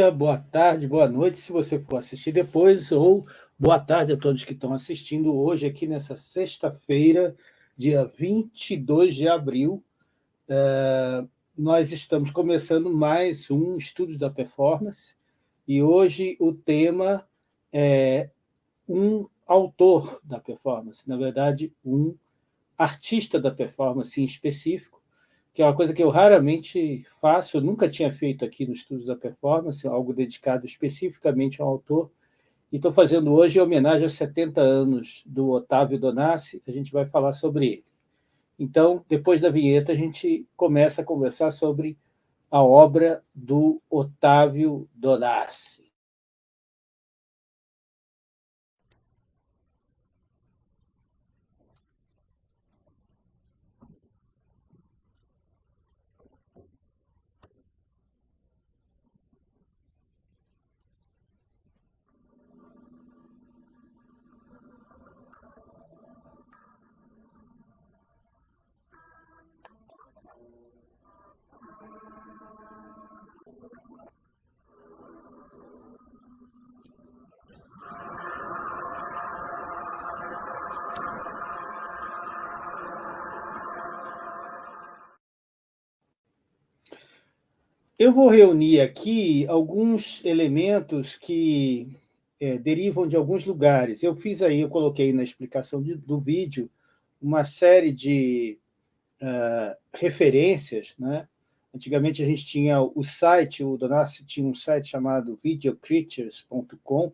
Dia, boa tarde, boa noite, se você for assistir depois, ou boa tarde a todos que estão assistindo hoje, aqui nessa sexta-feira, dia 22 de abril. É, nós estamos começando mais um Estudo da Performance, e hoje o tema é um autor da performance, na verdade, um artista da performance em específico, que é uma coisa que eu raramente faço, eu nunca tinha feito aqui no Estudos da Performance, algo dedicado especificamente ao autor, e estou fazendo hoje em homenagem aos 70 anos do Otávio Donassi, a gente vai falar sobre ele. Então, depois da vinheta, a gente começa a conversar sobre a obra do Otávio Donassi. Eu vou reunir aqui alguns elementos que é, derivam de alguns lugares. Eu fiz aí, eu coloquei na explicação de, do vídeo uma série de uh, referências. Né? Antigamente a gente tinha o site, o Donassi tinha um site chamado videocreatures.com,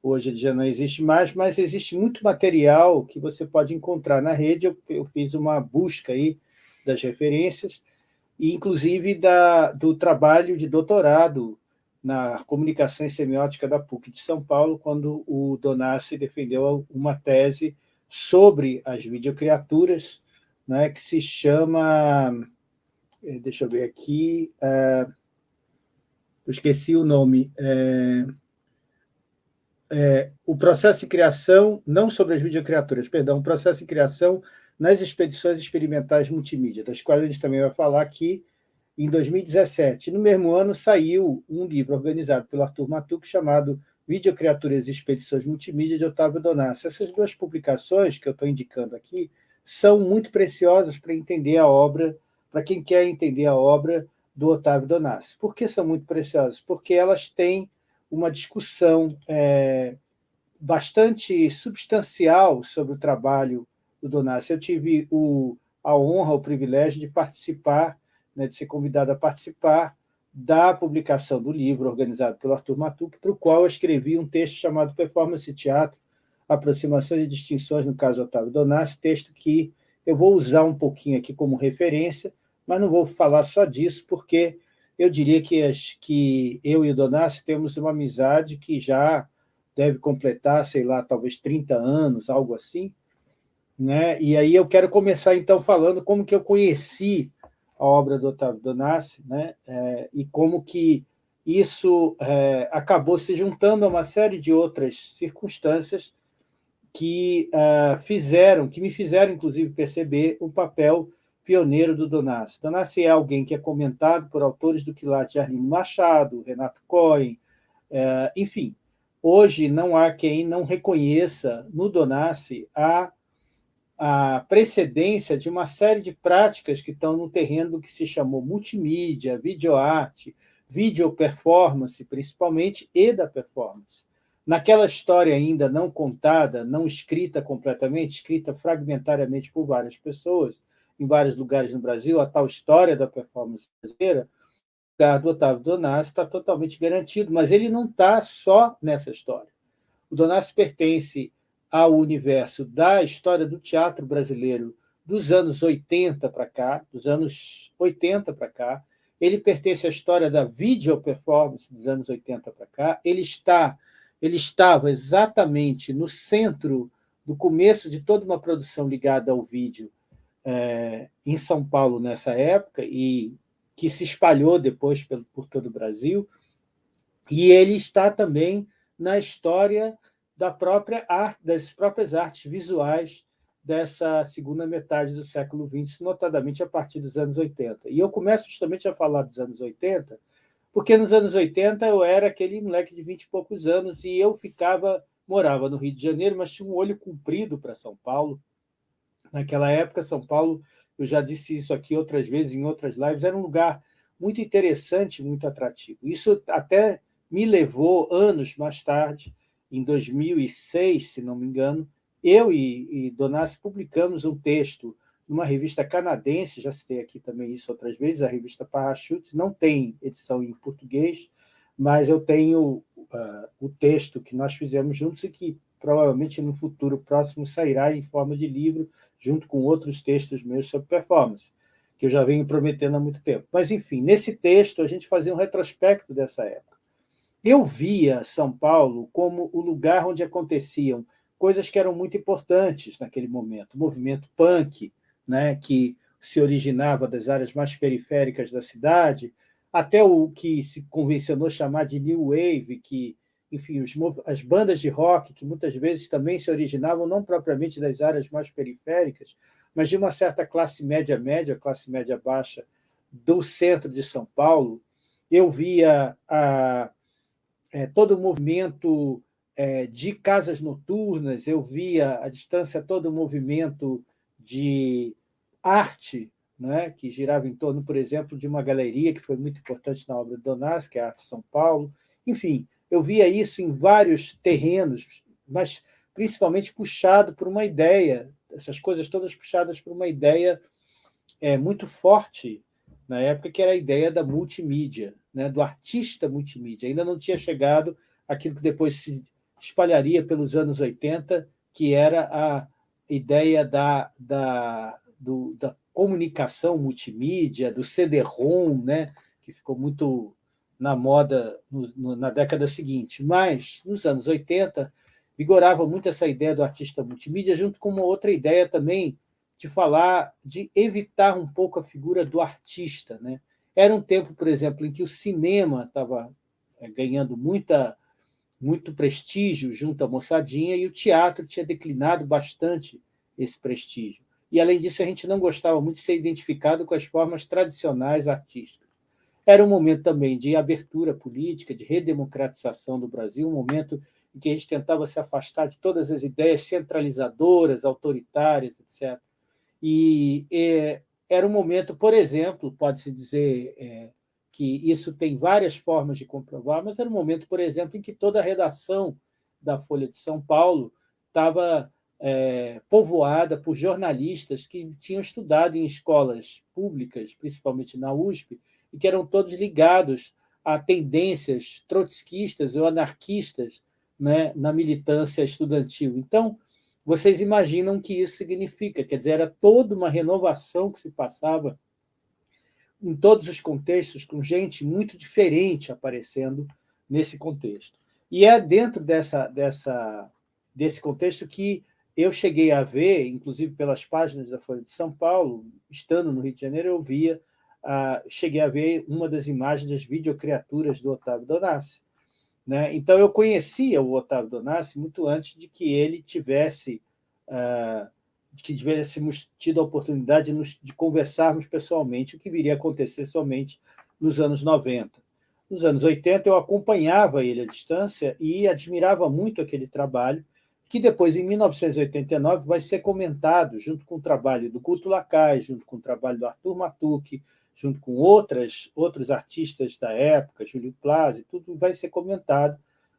hoje ele já não existe mais, mas existe muito material que você pode encontrar na rede. Eu, eu fiz uma busca aí das referências, e inclusive da, do trabalho de doutorado na comunicação e semiótica da PUC de São Paulo, quando o Donassi defendeu uma tese sobre as videocriaturas, né, que se chama, eh, deixa eu ver aqui, é, eu esqueci o nome, é, é, o processo de criação, não sobre as videocriaturas, perdão, o processo de criação nas expedições experimentais multimídia, das quais a gente também vai falar aqui, em 2017. No mesmo ano, saiu um livro organizado pelo Arthur Matuc chamado Videocriaturas e Expedições Multimídia, de Otávio Donassi. Essas duas publicações que eu estou indicando aqui são muito preciosas para entender a obra, para quem quer entender a obra do Otávio Donassi. Por que são muito preciosas? Porque elas têm uma discussão é, bastante substancial sobre o trabalho do Donassi. Eu tive o, a honra, o privilégio de participar, né, de ser convidado a participar da publicação do livro organizado pelo Arthur Matuc, para o qual eu escrevi um texto chamado Performance Teatro, Aproximações e Distinções, no caso Otávio Donassi, texto que eu vou usar um pouquinho aqui como referência, mas não vou falar só disso, porque eu diria que, as, que eu e o Donassi temos uma amizade que já deve completar, sei lá, talvez 30 anos, algo assim, né? E aí eu quero começar, então, falando como que eu conheci a obra do Otávio Donassi, né? É, e como que isso é, acabou se juntando a uma série de outras circunstâncias que uh, fizeram, que me fizeram, inclusive, perceber o papel pioneiro do Donassi. Donassi é alguém que é comentado por autores do quilate Arlindo Machado, Renato Cohen, uh, enfim. Hoje não há quem não reconheça no Donassi a a precedência de uma série de práticas que estão no terreno que se chamou multimídia, videoarte, video performance, principalmente, e da performance. Naquela história ainda não contada, não escrita completamente, escrita fragmentariamente por várias pessoas, em vários lugares no Brasil, a tal história da performance brasileira, o lugar do Otávio Donassi está totalmente garantido, mas ele não está só nessa história. O Donassi pertence ao universo da história do teatro brasileiro dos anos 80 para cá, dos anos 80 para cá, ele pertence à história da video performance dos anos 80 para cá, ele está ele estava exatamente no centro do começo de toda uma produção ligada ao vídeo é, em São Paulo nessa época e que se espalhou depois por, por todo o Brasil, e ele está também na história da própria arte, das próprias artes visuais dessa segunda metade do século XX, notadamente a partir dos anos 80. E eu começo justamente a falar dos anos 80, porque nos anos 80 eu era aquele moleque de 20 e poucos anos e eu ficava, morava no Rio de Janeiro, mas tinha um olho comprido para São Paulo. Naquela época, São Paulo, eu já disse isso aqui outras vezes em outras lives, era um lugar muito interessante, muito atrativo. Isso até me levou, anos mais tarde, em 2006, se não me engano, eu e, e Donassi publicamos um texto numa revista canadense, já citei aqui também isso outras vezes, a revista Parachute, não tem edição em português, mas eu tenho uh, o texto que nós fizemos juntos e que provavelmente no futuro próximo sairá em forma de livro, junto com outros textos meus sobre performance, que eu já venho prometendo há muito tempo. Mas, enfim, nesse texto a gente fazia um retrospecto dessa época. Eu via São Paulo como o lugar onde aconteciam coisas que eram muito importantes naquele momento. O movimento punk, né, que se originava das áreas mais periféricas da cidade, até o que se convencionou chamar de New Wave, que, enfim, os, as bandas de rock, que muitas vezes também se originavam não propriamente das áreas mais periféricas, mas de uma certa classe média-média, classe média-baixa, do centro de São Paulo, eu via a, é, todo o movimento é, de casas noturnas, eu via à distância todo o movimento de arte, né, que girava em torno, por exemplo, de uma galeria que foi muito importante na obra de Donás, que é a Arte São Paulo. Enfim, eu via isso em vários terrenos, mas principalmente puxado por uma ideia, essas coisas todas puxadas por uma ideia é, muito forte na época, que era a ideia da multimídia, né, do artista multimídia. Ainda não tinha chegado aquilo que depois se espalharia pelos anos 80, que era a ideia da, da, do, da comunicação multimídia, do CD-ROM, né, que ficou muito na moda no, no, na década seguinte. Mas, nos anos 80, vigorava muito essa ideia do artista multimídia, junto com uma outra ideia também de falar, de evitar um pouco a figura do artista. Né? Era um tempo, por exemplo, em que o cinema estava é, ganhando muita muito prestígio junto à moçadinha, e o teatro tinha declinado bastante esse prestígio. E, além disso, a gente não gostava muito de ser identificado com as formas tradicionais artísticas. Era um momento também de abertura política, de redemocratização do Brasil, um momento em que a gente tentava se afastar de todas as ideias centralizadoras, autoritárias, etc. E é, era um momento, por exemplo, pode-se dizer é, que isso tem várias formas de comprovar, mas era um momento, por exemplo, em que toda a redação da Folha de São Paulo estava é, povoada por jornalistas que tinham estudado em escolas públicas, principalmente na USP, e que eram todos ligados a tendências trotskistas ou anarquistas né, na militância estudantil. Então, vocês imaginam o que isso significa, quer dizer, era toda uma renovação que se passava em todos os contextos, com gente muito diferente aparecendo nesse contexto. E é dentro dessa, dessa, desse contexto que eu cheguei a ver, inclusive pelas páginas da Folha de São Paulo, estando no Rio de Janeiro, eu via, cheguei a ver uma das imagens das videocriaturas do Otávio Donassi. Né? Então, eu conhecia o Otávio Donassi muito antes de que ele tivesse uh, que tivéssemos tido a oportunidade de, de conversarmos pessoalmente, o que viria a acontecer somente nos anos 90. Nos anos 80, eu acompanhava ele à distância e admirava muito aquele trabalho, que depois, em 1989, vai ser comentado junto com o trabalho do Culto Lacai, junto com o trabalho do Arthur Matucci, junto com outras, outros artistas da época, Júlio Plaza, tudo vai ser comentado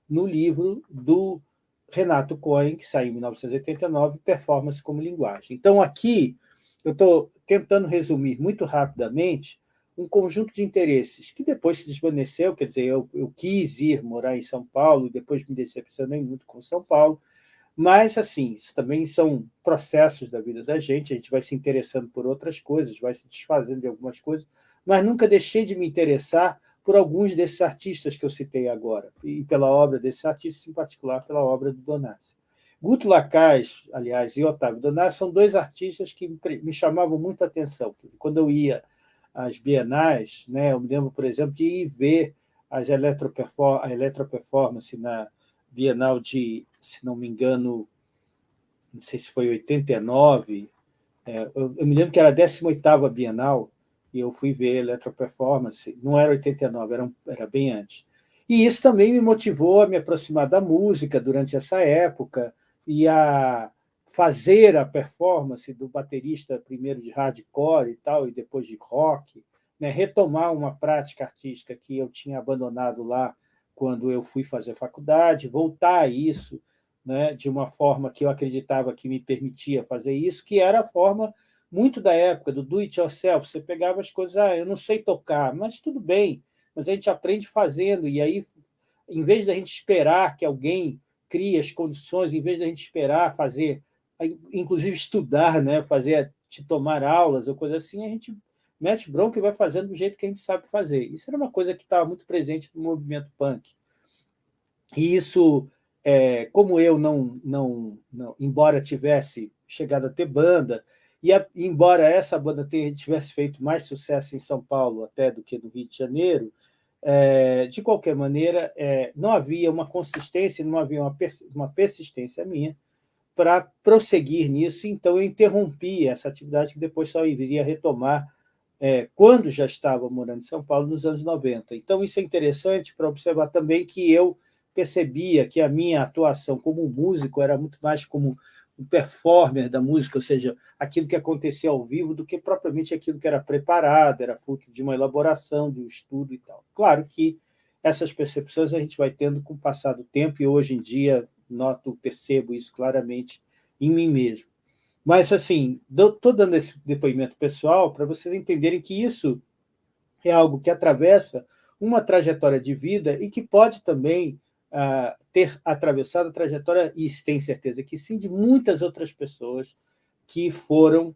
no livro do Renato Cohen, que saiu em 1989, Performance como Linguagem. Então, aqui, eu estou tentando resumir muito rapidamente um conjunto de interesses que depois se desvaneceu, quer dizer, eu, eu quis ir morar em São Paulo, depois me decepcionei muito com São Paulo, mas, assim, isso também são processos da vida da gente, a gente vai se interessando por outras coisas, vai se desfazendo de algumas coisas, mas nunca deixei de me interessar por alguns desses artistas que eu citei agora, e pela obra desses artistas, em particular pela obra do Donassi. Guto Lacaz, aliás, e Otávio Donassi são dois artistas que me chamavam muita atenção. Quando eu ia às bienais, né, eu me lembro, por exemplo, de ir ver as eletroperform a eletroperformance na Bienal de, se não me engano, não sei se foi 89, é, eu, eu me lembro que era a 18ª Bienal, e eu fui ver Eletroperformance, não era 89, era, era bem antes. E isso também me motivou a me aproximar da música durante essa época e a fazer a performance do baterista primeiro de hardcore e tal, e depois de rock, né? retomar uma prática artística que eu tinha abandonado lá quando eu fui fazer faculdade, voltar a isso né? de uma forma que eu acreditava que me permitia fazer isso, que era a forma muito da época, do do it yourself, você pegava as coisas, ah, eu não sei tocar, mas tudo bem, mas a gente aprende fazendo, e aí, em vez da gente esperar que alguém crie as condições, em vez da gente esperar fazer, inclusive estudar, né, fazer, te tomar aulas ou coisa assim, a gente mete bronca e vai fazendo do jeito que a gente sabe fazer. Isso era uma coisa que estava muito presente no movimento punk. E isso, é, como eu não, não, não, embora tivesse chegado a ter banda, e a, embora essa banda tivesse feito mais sucesso em São Paulo até do que no Rio de Janeiro, é, de qualquer maneira, é, não havia uma consistência, não havia uma, uma persistência minha para prosseguir nisso, então eu interrompi essa atividade que depois só iria retomar é, quando já estava morando em São Paulo, nos anos 90. Então, isso é interessante para observar também que eu percebia que a minha atuação como músico era muito mais como um performer da música, ou seja, aquilo que acontecia ao vivo, do que propriamente aquilo que era preparado, era fruto de uma elaboração, de um estudo e tal. Claro que essas percepções a gente vai tendo com o passar do tempo, e hoje em dia noto, percebo isso claramente em mim mesmo. Mas, assim, estou dando esse depoimento pessoal para vocês entenderem que isso é algo que atravessa uma trajetória de vida e que pode também uh, ter atravessado a trajetória, e tem certeza que sim, de muitas outras pessoas que foram,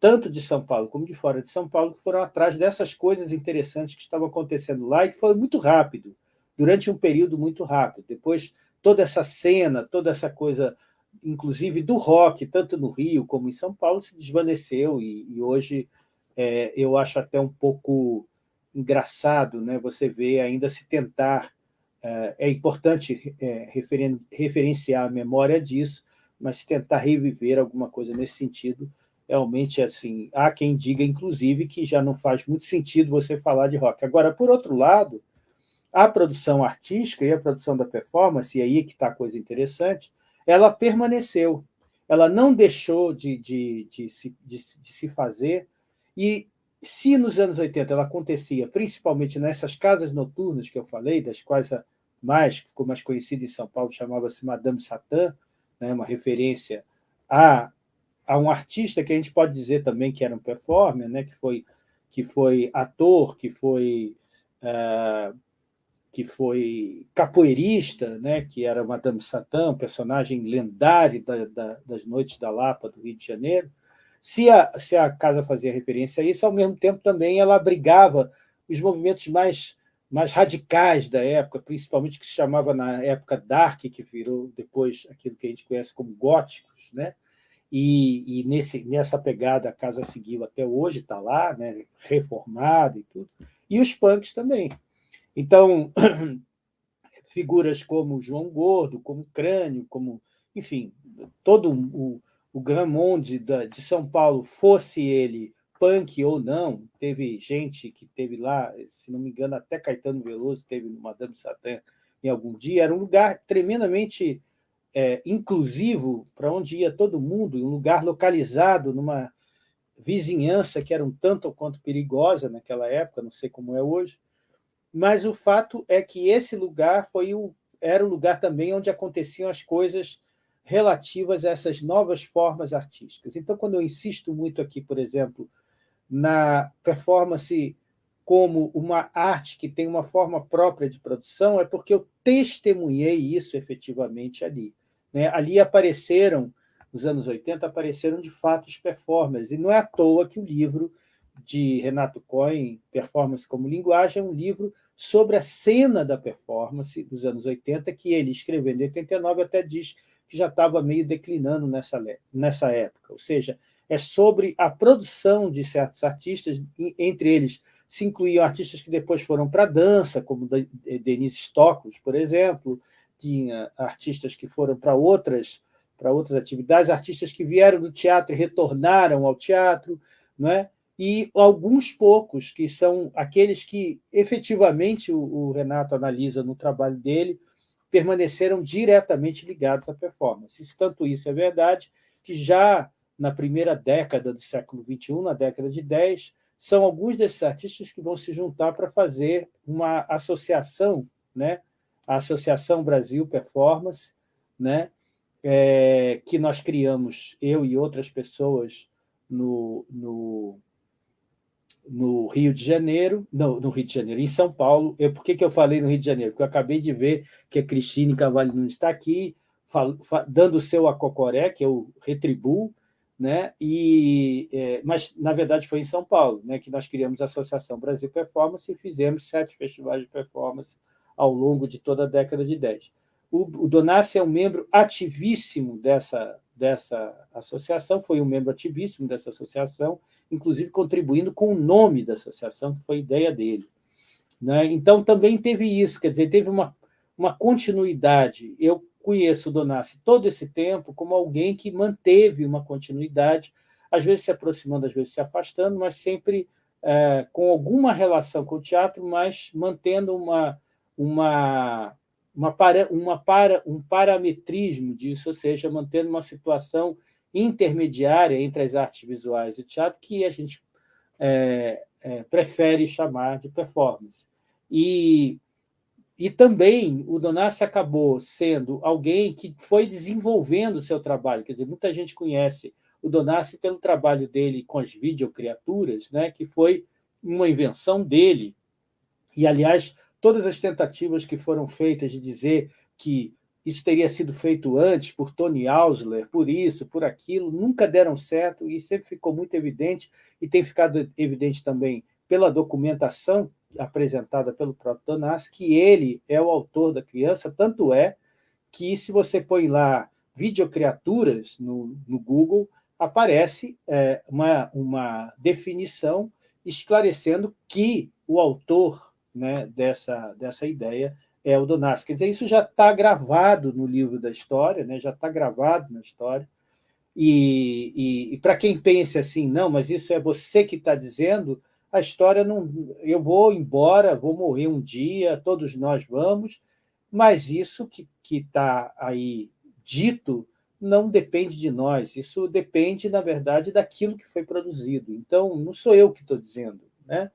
tanto de São Paulo como de fora de São Paulo, que foram atrás dessas coisas interessantes que estavam acontecendo lá e que foi muito rápido, durante um período muito rápido. Depois, toda essa cena, toda essa coisa, inclusive do rock, tanto no Rio como em São Paulo, se desvaneceu e, e hoje é, eu acho até um pouco engraçado né, você ver ainda se tentar é, é importante é, referen referenciar a memória disso, mas tentar reviver alguma coisa nesse sentido, realmente, assim, há quem diga, inclusive, que já não faz muito sentido você falar de rock. Agora, por outro lado, a produção artística e a produção da performance, e aí é que está a coisa interessante, ela permaneceu, ela não deixou de, de, de, se, de, de se fazer, e se nos anos 80 ela acontecia principalmente nessas casas noturnas que eu falei, das quais a mais, ficou mais conhecida em São Paulo, chamava-se Madame Satã, né, uma referência a, a um artista que a gente pode dizer também que era um performer, né, que, foi, que foi ator, que foi, uh, que foi capoeirista, né, que era Madame Satã, um personagem lendário da, da, das Noites da Lapa, do Rio de Janeiro, se a, se a casa fazia referência a isso, ao mesmo tempo também ela abrigava os movimentos mais, mais radicais da época, principalmente que se chamava na época Dark, que virou depois aquilo que a gente conhece como góticos, né? E, e nesse, nessa pegada a casa seguiu até hoje, está lá, né? reformada e tudo, e os punks também. Então, figuras como João Gordo, como Crânio, como, enfim, todo o, o de São Paulo, fosse ele punk ou não, teve gente que teve lá, se não me engano, até Caetano Veloso teve no Madame Satã em algum dia, era um lugar tremendamente é, inclusivo, para onde ia todo mundo, um lugar localizado numa vizinhança que era um tanto ou quanto perigosa naquela época, não sei como é hoje, mas o fato é que esse lugar foi o, era o lugar também onde aconteciam as coisas relativas a essas novas formas artísticas. Então, quando eu insisto muito aqui, por exemplo, na performance como uma arte que tem uma forma própria de produção, é porque eu testemunhei isso efetivamente ali. Né? Ali apareceram, nos anos 80, apareceram de fato os performers, e não é à toa que o livro de Renato Cohen, Performance como Linguagem, é um livro sobre a cena da performance dos anos 80, que ele, escrevendo em 89, até diz que já estava meio declinando nessa, nessa época. Ou seja, é sobre a produção de certos artistas, entre eles se incluíam artistas que depois foram para a dança, como Denise Stockley, por exemplo, tinha artistas que foram para outras, para outras atividades, artistas que vieram do teatro e retornaram ao teatro, não é? e alguns poucos, que são aqueles que efetivamente o, o Renato analisa no trabalho dele, permaneceram diretamente ligados à performance. Tanto isso é verdade que já na primeira década do século XXI, na década de 10, são alguns desses artistas que vão se juntar para fazer uma associação, né? a Associação Brasil Performance, né? É, que nós criamos, eu e outras pessoas, no, no, no Rio de Janeiro, não, no Rio de Janeiro, em São Paulo. Eu, por que, que eu falei no Rio de Janeiro? Porque eu acabei de ver que a Cristine Cavalho não está aqui, fal, fal, dando o seu acocoré, que eu retribuo, né? E, é, mas, na verdade, foi em São Paulo né, que nós criamos a Associação Brasil Performance e fizemos sete festivais de performance ao longo de toda a década de 10. O, o Donassi é um membro ativíssimo dessa, dessa associação, foi um membro ativíssimo dessa associação, inclusive contribuindo com o nome da associação, que foi ideia dele. Né? Então, também teve isso, quer dizer, teve uma, uma continuidade. Eu conheço o Donassi todo esse tempo como alguém que manteve uma continuidade, às vezes se aproximando, às vezes se afastando, mas sempre é, com alguma relação com o teatro, mas mantendo uma, uma, uma, para, uma para, um parametrismo disso, ou seja, mantendo uma situação intermediária entre as artes visuais e o teatro, que a gente é, é, prefere chamar de performance. E e também o Donassi acabou sendo alguém que foi desenvolvendo o seu trabalho. Quer dizer, muita gente conhece o Donassi pelo trabalho dele com as videocriaturas, né, que foi uma invenção dele. E, aliás, todas as tentativas que foram feitas de dizer que isso teria sido feito antes por Tony Ausler, por isso, por aquilo, nunca deram certo e sempre ficou muito evidente, e tem ficado evidente também pela documentação apresentada pelo próprio Donassi, que ele é o autor da criança, tanto é que, se você põe lá videocriaturas no, no Google, aparece é, uma, uma definição esclarecendo que o autor né, dessa, dessa ideia é o Donassi. Quer dizer, isso já está gravado no livro da história, né, já está gravado na história, e, e, e para quem pense assim, não, mas isso é você que está dizendo, a história não. Eu vou embora, vou morrer um dia, todos nós vamos, mas isso que está aí dito não depende de nós, isso depende, na verdade, daquilo que foi produzido. Então, não sou eu que estou dizendo, né?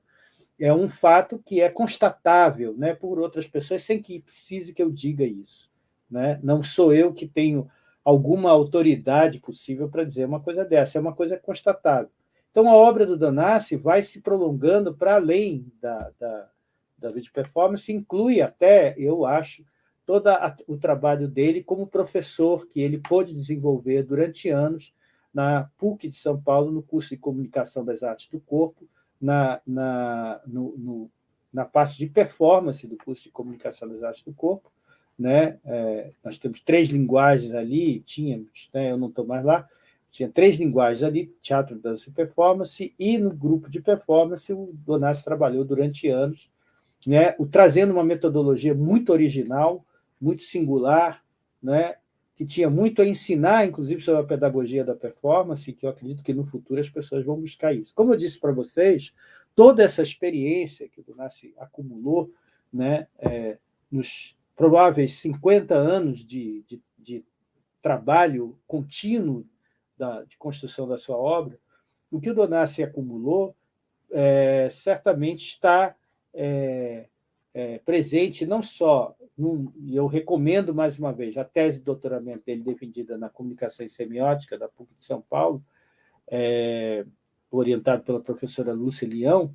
é um fato que é constatável né, por outras pessoas, sem que precise que eu diga isso. Né? Não sou eu que tenho alguma autoridade possível para dizer uma coisa dessa, é uma coisa constatável. Então, a obra do Donassi vai se prolongando para além da, da, da video performance, inclui até, eu acho, todo o trabalho dele como professor, que ele pôde desenvolver durante anos na PUC de São Paulo, no curso de Comunicação das Artes do Corpo, na, na, no, no, na parte de performance do curso de Comunicação das Artes do Corpo. Né? É, nós temos três linguagens ali, tínhamos, né? eu não estou mais lá, tinha três linguagens ali, teatro, dança e performance, e no grupo de performance o Donassi trabalhou durante anos, né, o, trazendo uma metodologia muito original, muito singular, né, que tinha muito a ensinar, inclusive, sobre a pedagogia da performance, que eu acredito que no futuro as pessoas vão buscar isso. Como eu disse para vocês, toda essa experiência que o Donassi acumulou né, é, nos prováveis 50 anos de, de, de trabalho contínuo da, de construção da sua obra, o que o Donassi acumulou é, certamente está é, é, presente não só, e eu recomendo mais uma vez, a tese de doutoramento dele defendida na comunicação e semiótica da PUC de São Paulo, é, orientado pela professora Lúcia Leão,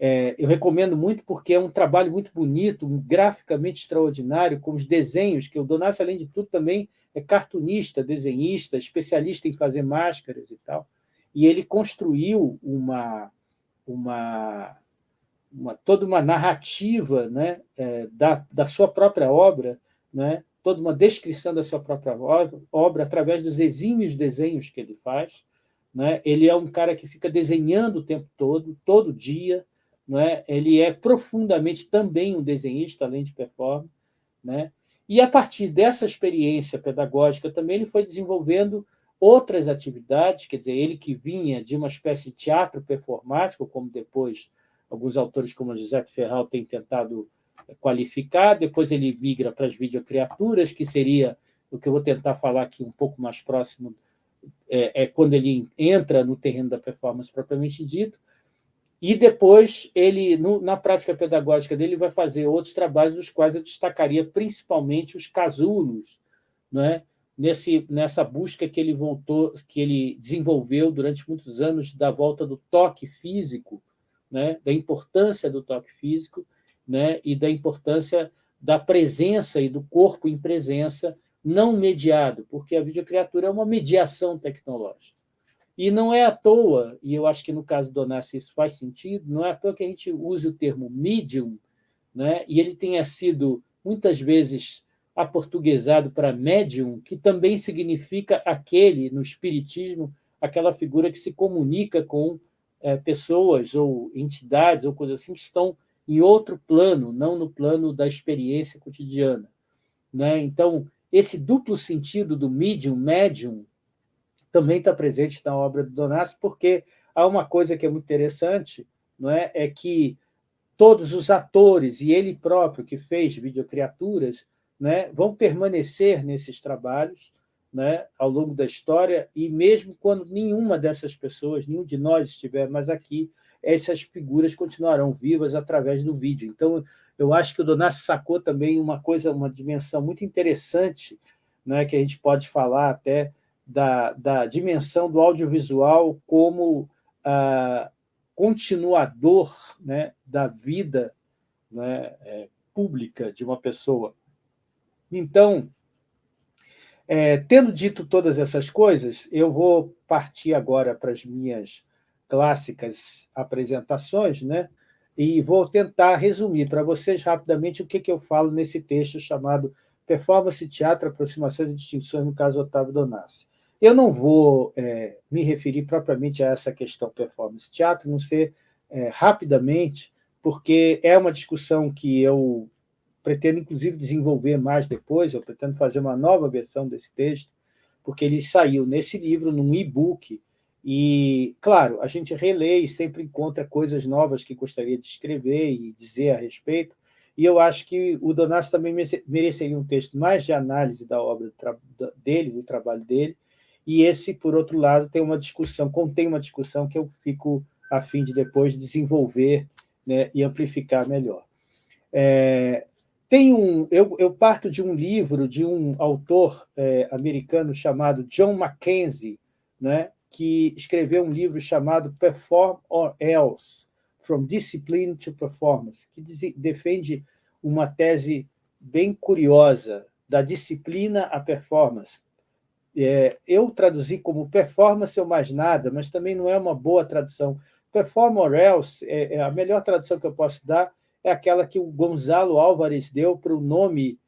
é, eu recomendo muito porque é um trabalho muito bonito, graficamente extraordinário, com os desenhos, que o Donassi, além de tudo, também é cartunista, desenhista, especialista em fazer máscaras e tal. E ele construiu uma, uma, uma toda uma narrativa né, é, da, da sua própria obra, né, toda uma descrição da sua própria obra, obra através dos exímios desenhos que ele faz. Né? Ele é um cara que fica desenhando o tempo todo, todo dia. Né? Ele é profundamente também um desenhista, além de performer. Né? E, a partir dessa experiência pedagógica, também ele foi desenvolvendo outras atividades, quer dizer, ele que vinha de uma espécie de teatro performático, como depois alguns autores como José Ferral têm tentado qualificar, depois ele migra para as videocriaturas, que seria o que eu vou tentar falar aqui um pouco mais próximo, é, é quando ele entra no terreno da performance propriamente dito, e depois, ele, no, na prática pedagógica dele, vai fazer outros trabalhos, dos quais eu destacaria principalmente os casulos, não é? Nesse, nessa busca que ele voltou, que ele desenvolveu durante muitos anos da volta do toque físico, né? da importância do toque físico né? e da importância da presença e do corpo em presença não mediado, porque a videocriatura é uma mediação tecnológica. E não é à toa, e eu acho que no caso do Onassi isso faz sentido, não é à toa que a gente use o termo medium, né? e ele tenha sido muitas vezes aportuguesado para médium, que também significa aquele, no espiritismo, aquela figura que se comunica com é, pessoas ou entidades ou coisas assim que estão em outro plano, não no plano da experiência cotidiana. Né? Então, esse duplo sentido do medium, médium, também está presente na obra do Donassi, porque há uma coisa que é muito interessante, não é? é que todos os atores e ele próprio que fez videocriaturas né, vão permanecer nesses trabalhos né, ao longo da história, e mesmo quando nenhuma dessas pessoas, nenhum de nós estiver mais aqui, essas figuras continuarão vivas através do vídeo. Então, eu acho que o Donassi sacou também uma coisa, uma dimensão muito interessante, né, que a gente pode falar até da, da dimensão do audiovisual como ah, continuador né, da vida né, é, pública de uma pessoa. Então, é, tendo dito todas essas coisas, eu vou partir agora para as minhas clássicas apresentações, né? e vou tentar resumir para vocês rapidamente o que, que eu falo nesse texto chamado Performance, Teatro, Aproximações e Distinções, no caso Otávio Donassi. Eu não vou é, me referir propriamente a essa questão performance teatro, não ser é, rapidamente, porque é uma discussão que eu pretendo, inclusive, desenvolver mais depois, eu pretendo fazer uma nova versão desse texto, porque ele saiu nesse livro, num e-book, e, claro, a gente relê e sempre encontra coisas novas que gostaria de escrever e dizer a respeito, e eu acho que o Donassi também mereceria um texto mais de análise da obra dele, do trabalho dele, e esse, por outro lado, tem uma discussão, contém uma discussão que eu fico a fim de depois desenvolver né, e amplificar melhor. É, tem um, eu, eu, parto de um livro de um autor é, americano chamado John Mackenzie, né, que escreveu um livro chamado Perform or Else, From Discipline to Performance, que defende uma tese bem curiosa da disciplina à performance, é, eu traduzi como performance ou mais nada, mas também não é uma boa tradução. Perform or else, é, é, a melhor tradução que eu posso dar é aquela que o Gonzalo Álvares deu para o nome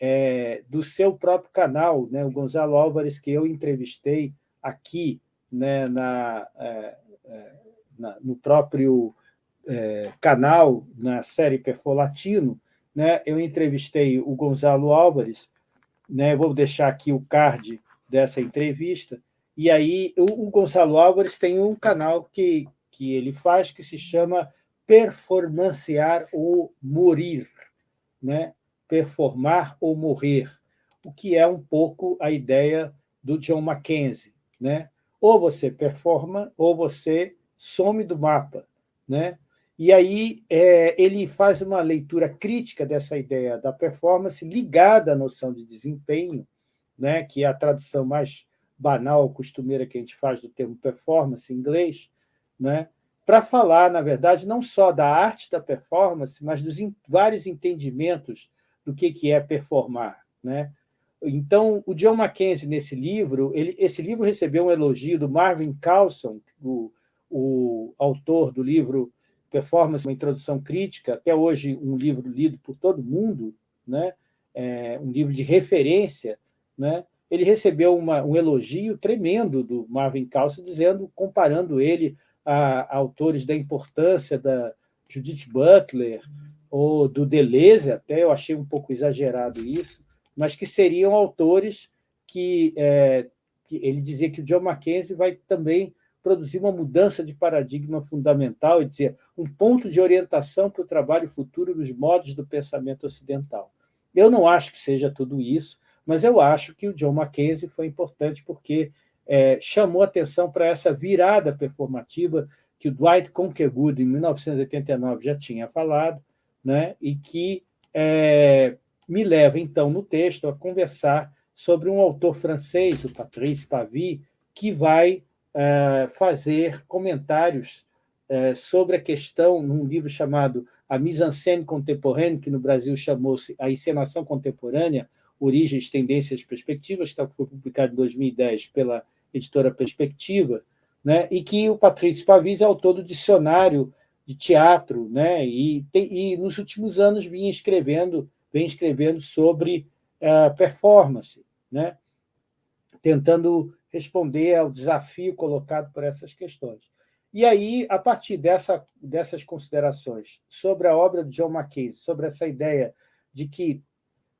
é, do seu próprio canal, né? o Gonzalo Álvares, que eu entrevistei aqui né, na, é, é, na no próprio é, canal, na série Perfor Latino, né, eu entrevistei o Gonzalo Álvares, né, vou deixar aqui o card dessa entrevista. E aí o, o Gonçalo Álvares tem um canal que, que ele faz que se chama Performancear ou Morir, né? performar ou morrer, o que é um pouco a ideia do John Mackenzie. Né? Ou você performa, ou você some do mapa. Né? E aí é, ele faz uma leitura crítica dessa ideia da performance ligada à noção de desempenho, né, que é a tradução mais banal, costumeira que a gente faz do termo performance em inglês, né, para falar, na verdade, não só da arte da performance, mas dos vários entendimentos do que, que é performar. Né? Então, o John Mackenzie, nesse livro, ele, esse livro recebeu um elogio do Marvin Carlson, o, o autor do livro Performance, uma introdução crítica, até hoje um livro lido por todo mundo, né? É, um livro de referência né, ele recebeu uma, um elogio tremendo do Marvin Carlson, dizendo, comparando ele a, a autores da importância da Judith Butler ou do Deleuze, até eu achei um pouco exagerado isso, mas que seriam autores que é, ele dizia que o John Mackenzie vai também produzir uma mudança de paradigma fundamental e dizer um ponto de orientação para o trabalho futuro dos modos do pensamento ocidental. Eu não acho que seja tudo isso, mas eu acho que o John Mackenzie foi importante porque é, chamou atenção para essa virada performativa que o Dwight Conquergood, em 1989, já tinha falado, né, e que é, me leva, então, no texto, a conversar sobre um autor francês, o Patrice Pavie, que vai é, fazer comentários é, sobre a questão num livro chamado A mise-en-scène contemporaine, que no Brasil chamou-se A Encenação Contemporânea, Origens, Tendências e Perspectivas, que foi publicado em 2010 pela editora Perspectiva, né, e que o Patrício Pavis é autor do dicionário de teatro, né, e, tem, e nos últimos anos vinha escrevendo, vem escrevendo sobre uh, performance, né, tentando responder ao desafio colocado por essas questões. E aí, a partir dessa, dessas considerações sobre a obra de John Mackenzie, sobre essa ideia de que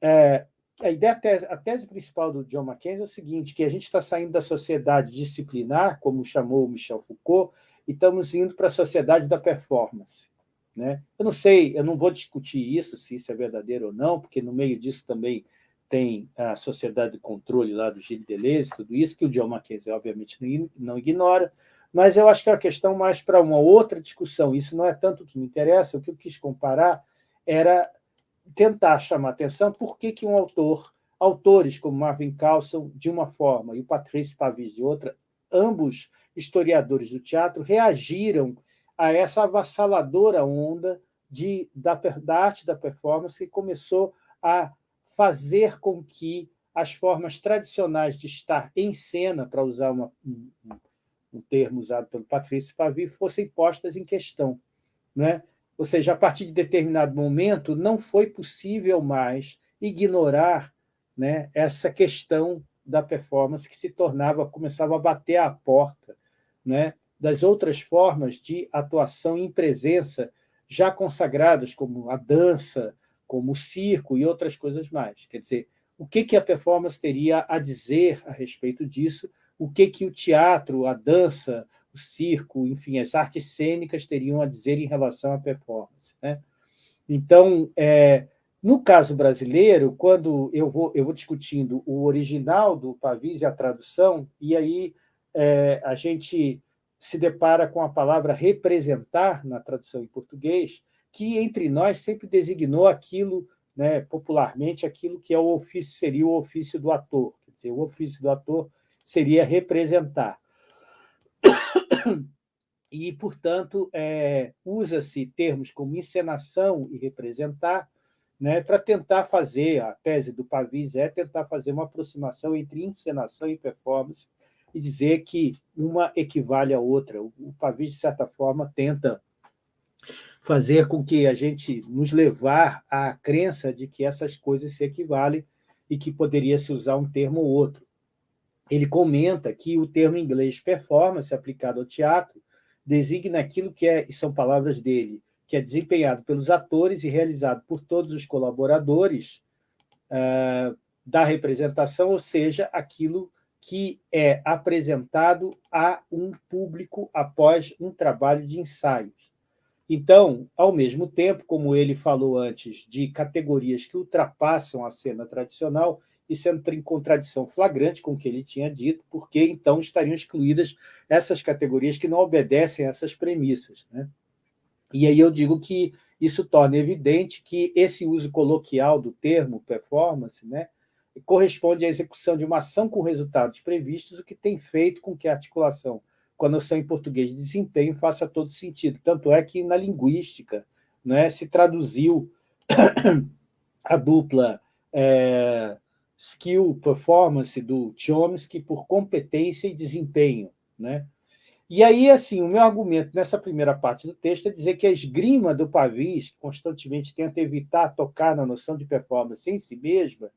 é, a ideia, a tese, a tese, principal do John Mackenzie é o seguinte, que a gente está saindo da sociedade disciplinar, como chamou Michel Foucault, e estamos indo para a sociedade da performance. Né? Eu não sei, eu não vou discutir isso, se isso é verdadeiro ou não, porque no meio disso também tem a sociedade de controle lá do Gilles Deleuze, tudo isso, que o John Mackenzie, obviamente, não ignora, mas eu acho que é uma questão mais para uma outra discussão. Isso não é tanto o que me interessa, o que eu quis comparar era tentar chamar atenção por que, que um autor, autores como Marvin Carlson, de uma forma, e o Patrice Pavis, de outra, ambos historiadores do teatro, reagiram a essa avassaladora onda de, da, da arte da performance que começou a fazer com que as formas tradicionais de estar em cena, para usar uma, um, um, termo usado pelo Patrício Pavi, fossem postas em questão. Né? Ou seja, a partir de determinado momento, não foi possível mais ignorar né, essa questão da performance que se tornava, começava a bater à porta né, das outras formas de atuação em presença já consagradas, como a dança, como o circo e outras coisas mais. Quer dizer, o que, que a performance teria a dizer a respeito disso, o que, que o teatro, a dança, o circo, enfim, as artes cênicas teriam a dizer em relação à performance. Né? Então, é, no caso brasileiro, quando eu vou, eu vou discutindo o original do Pavis e a tradução, e aí é, a gente se depara com a palavra representar na tradução em português, que entre nós sempre designou aquilo, né, popularmente, aquilo que é o ofício, seria o ofício do ator. Quer dizer, o ofício do ator seria representar. E, portanto, é, usa-se termos como encenação e representar né, para tentar fazer, a tese do Pavis é tentar fazer uma aproximação entre encenação e performance e dizer que uma equivale à outra. O Pavis, de certa forma, tenta fazer com que a gente nos levar à crença de que essas coisas se equivalem e que poderia se usar um termo ou outro. Ele comenta que o termo inglês performance, aplicado ao teatro, designa aquilo que é, e são palavras dele, que é desempenhado pelos atores e realizado por todos os colaboradores uh, da representação, ou seja, aquilo que é apresentado a um público após um trabalho de ensaios. Então, ao mesmo tempo, como ele falou antes, de categorias que ultrapassam a cena tradicional, isso entra em contradição flagrante com o que ele tinha dito, porque então estariam excluídas essas categorias que não obedecem a essas premissas. Né? E aí eu digo que isso torna evidente que esse uso coloquial do termo performance né, corresponde à execução de uma ação com resultados previstos, o que tem feito com que a articulação com a noção em português de desempenho faça todo sentido. Tanto é que, na linguística, né, se traduziu a dupla é, skill performance do Chomsky por competência e desempenho. Né? E aí, assim, o meu argumento nessa primeira parte do texto é dizer que a esgrima do Pavis, que constantemente tenta evitar tocar na noção de performance em si mesma,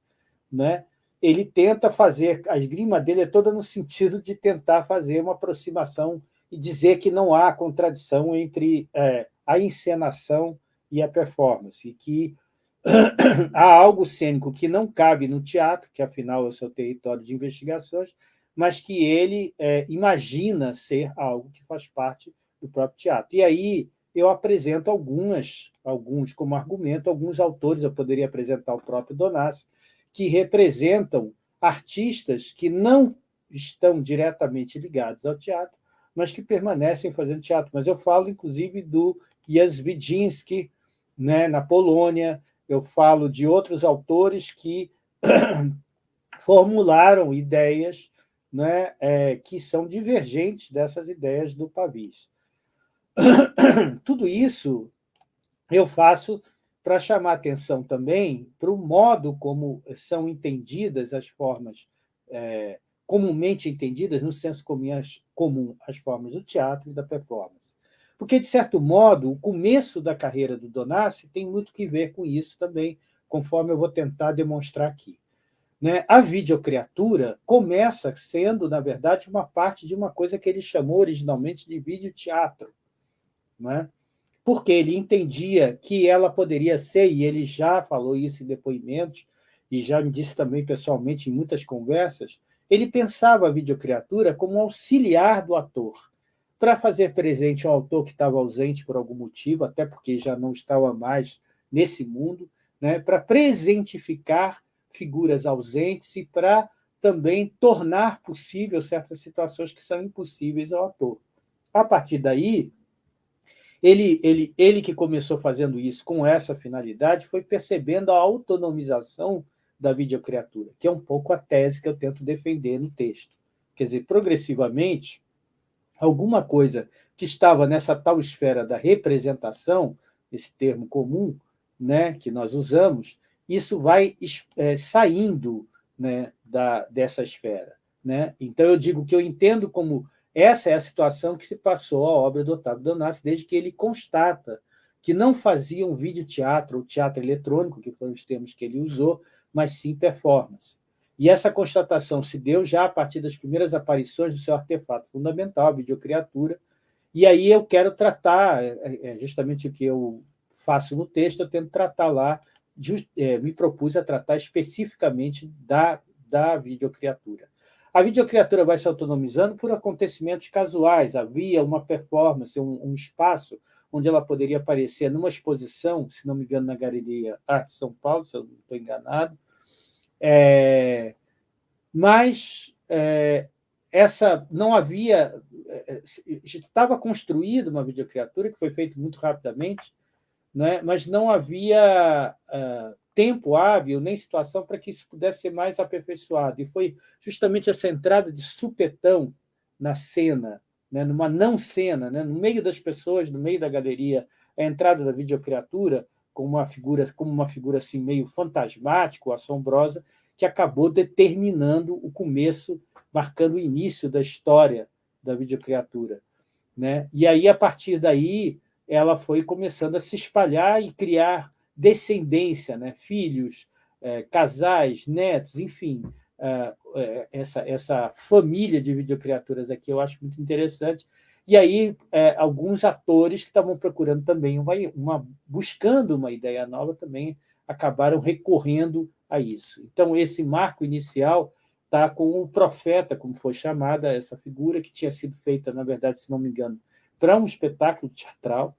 né, ele tenta fazer, a esgrima dele é toda no sentido de tentar fazer uma aproximação e dizer que não há contradição entre é, a encenação e a performance, que há algo cênico que não cabe no teatro, que afinal é o seu território de investigações, mas que ele é, imagina ser algo que faz parte do próprio teatro. E aí eu apresento algumas, alguns como argumento, alguns autores, eu poderia apresentar o próprio Donassi, que representam artistas que não estão diretamente ligados ao teatro, mas que permanecem fazendo teatro. Mas eu falo, inclusive, do Jan Widzinski, né, na Polônia, eu falo de outros autores que formularam ideias né, é, que são divergentes dessas ideias do Pavis. Tudo isso eu faço para chamar atenção também para o modo como são entendidas as formas, é, comumente entendidas, no senso comum, as formas do teatro e da performance. Porque, de certo modo, o começo da carreira do Donassi tem muito que ver com isso também, conforme eu vou tentar demonstrar aqui. Né? A videocreatura começa sendo, na verdade, uma parte de uma coisa que ele chamou originalmente de videoteatro, né? porque ele entendia que ela poderia ser, e ele já falou isso em depoimentos, e já me disse também pessoalmente em muitas conversas, ele pensava a videocreatura como um auxiliar do ator, para fazer presente um autor que estava ausente por algum motivo, até porque já não estava mais nesse mundo, né, para presentificar figuras ausentes e para também tornar possível certas situações que são impossíveis ao ator. A partir daí, ele, ele, ele que começou fazendo isso com essa finalidade foi percebendo a autonomização da videocreatura, que é um pouco a tese que eu tento defender no texto. Quer dizer, progressivamente, alguma coisa que estava nessa tal esfera da representação, esse termo comum né, que nós usamos, isso vai é, saindo né, da, dessa esfera. Né? Então, eu digo que eu entendo como essa é a situação que se passou à obra do Otávio Donassi, desde que ele constata que não fazia um vídeo-teatro ou teatro eletrônico, que foram os termos que ele usou, mas sim performance. E essa constatação se deu já a partir das primeiras aparições do seu artefato fundamental, a videocreatura, e aí eu quero tratar, é, é, é justamente o que eu faço no texto, eu tento tratar lá just, é, me propus a tratar especificamente da, da videocriatura. A videocriatura vai se autonomizando por acontecimentos casuais. Havia uma performance, um, um espaço onde ela poderia aparecer numa exposição, se não me engano, na Galeria Arte São Paulo, se eu não estou enganado. É, mas é, essa não havia... É, estava construída uma videocriatura, que foi feita muito rapidamente, né? mas não havia uh, tempo hábil nem situação para que isso pudesse ser mais aperfeiçoado. E foi justamente essa entrada de supetão na cena, né? numa não-cena, né? no meio das pessoas, no meio da galeria, a entrada da videocriatura como uma figura, como uma figura assim, meio fantasmática, assombrosa, que acabou determinando o começo, marcando o início da história da videocriatura. Né? E aí, a partir daí, ela foi começando a se espalhar e criar descendência, né? filhos, é, casais, netos, enfim, é, é, essa, essa família de videocriaturas aqui eu acho muito interessante. E aí, é, alguns atores que estavam procurando também, uma, uma, buscando uma ideia nova, também acabaram recorrendo a isso. Então, esse marco inicial está com o profeta, como foi chamada essa figura, que tinha sido feita, na verdade, se não me engano, para um espetáculo teatral,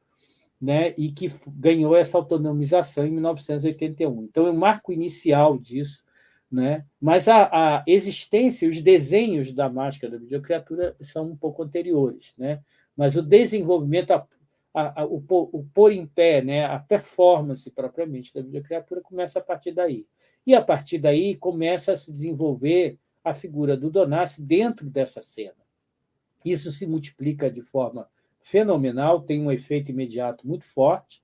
né, e que ganhou essa autonomização em 1981. Então, o marco inicial disso, né? mas a, a existência, os desenhos da máscara da videocriatura são um pouco anteriores, né? mas o desenvolvimento, a, a, o, o pôr em pé, né? a performance propriamente da videocriatura começa a partir daí. E, a partir daí, começa a se desenvolver a figura do Donassi dentro dessa cena. Isso se multiplica de forma fenomenal, tem um efeito imediato muito forte,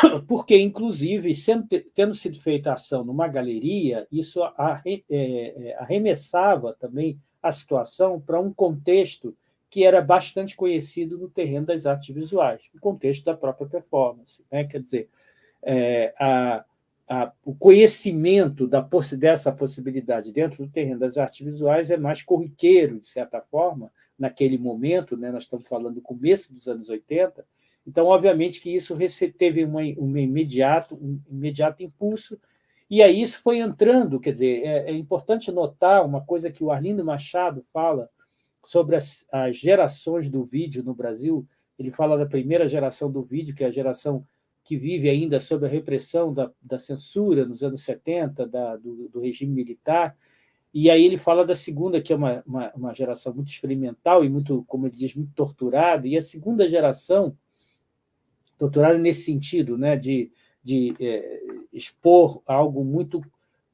porque, inclusive, sendo, tendo sido feita a ação numa galeria, isso é, é, arremessava também a situação para um contexto que era bastante conhecido no terreno das artes visuais, o contexto da própria performance. Né? Quer dizer, é, a, a, o conhecimento da, dessa possibilidade dentro do terreno das artes visuais é mais corriqueiro, de certa forma, naquele momento, né? nós estamos falando do começo dos anos 80, então, obviamente, que isso teve uma, um, imediato, um imediato impulso E aí isso foi entrando, quer dizer, é, é importante notar uma coisa que o Arlindo Machado fala sobre as, as, gerações do vídeo no Brasil. Ele fala da primeira geração do vídeo, que é a geração que vive ainda sob a repressão da, da censura nos anos 70, da, do, do, regime militar, e aí ele fala da segunda, que é uma, uma, uma, geração muito experimental e muito, como ele diz, muito torturada, e a segunda geração, torturada nesse sentido, né, de de é, expor algo muito,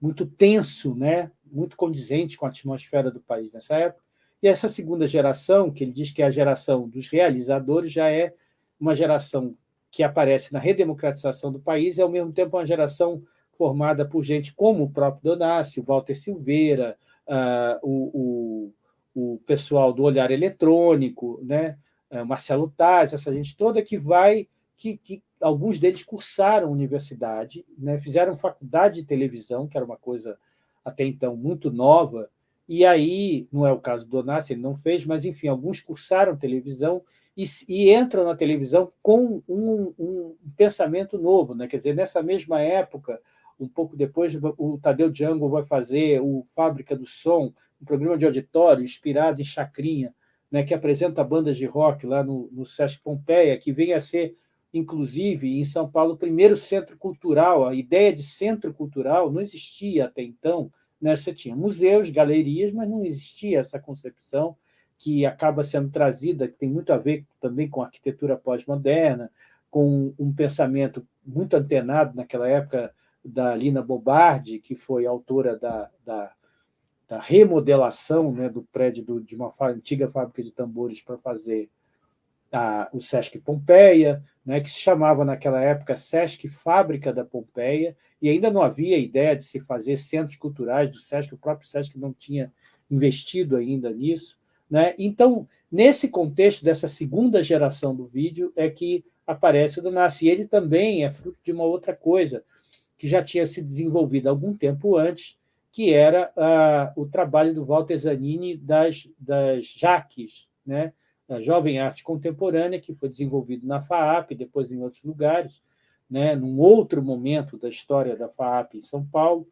muito tenso, né? muito condizente com a atmosfera do país nessa época. E essa segunda geração, que ele diz que é a geração dos realizadores, já é uma geração que aparece na redemocratização do país e, ao mesmo tempo, uma geração formada por gente como o próprio Donácio, Walter Silveira, uh, o, o, o, pessoal do Olhar Eletrônico, né? Uh, Marcelo Taz, essa gente toda que vai que, que alguns deles cursaram universidade, né, fizeram faculdade de televisão, que era uma coisa até então muito nova, e aí, não é o caso do Donassi, ele não fez, mas, enfim, alguns cursaram televisão e, e entram na televisão com um, um, pensamento novo. Né? Quer dizer, nessa mesma época, um pouco depois, o Tadeu Django vai fazer o Fábrica do Som, um programa de auditório inspirado em Chacrinha, né, que apresenta bandas de rock lá no, no Sesc Pompeia, que vem a ser inclusive, em São Paulo, o primeiro centro cultural. A ideia de centro cultural não existia até então. Né? Você tinha museus, galerias, mas não existia essa concepção que acaba sendo trazida, que tem muito a ver também com a arquitetura pós-moderna, com um pensamento muito antenado naquela época da Lina Bobardi, que foi autora da, da, da remodelação né, do prédio do, de uma antiga fábrica de tambores para fazer a, o Sesc Pompeia, né, que se chamava naquela época Sesc Fábrica da Pompeia, e ainda não havia ideia de se fazer centros culturais do Sesc, o próprio Sesc não tinha investido ainda nisso. Né? Então, nesse contexto dessa segunda geração do vídeo, é que aparece o Donassi. E ele também é fruto de uma outra coisa, que já tinha se desenvolvido algum tempo antes, que era uh, o trabalho do Walter Zanini das, das Jaques, né? Jovem Arte Contemporânea, que foi desenvolvido na FAAP, depois em outros lugares, né, num outro momento da história da FAAP em São Paulo,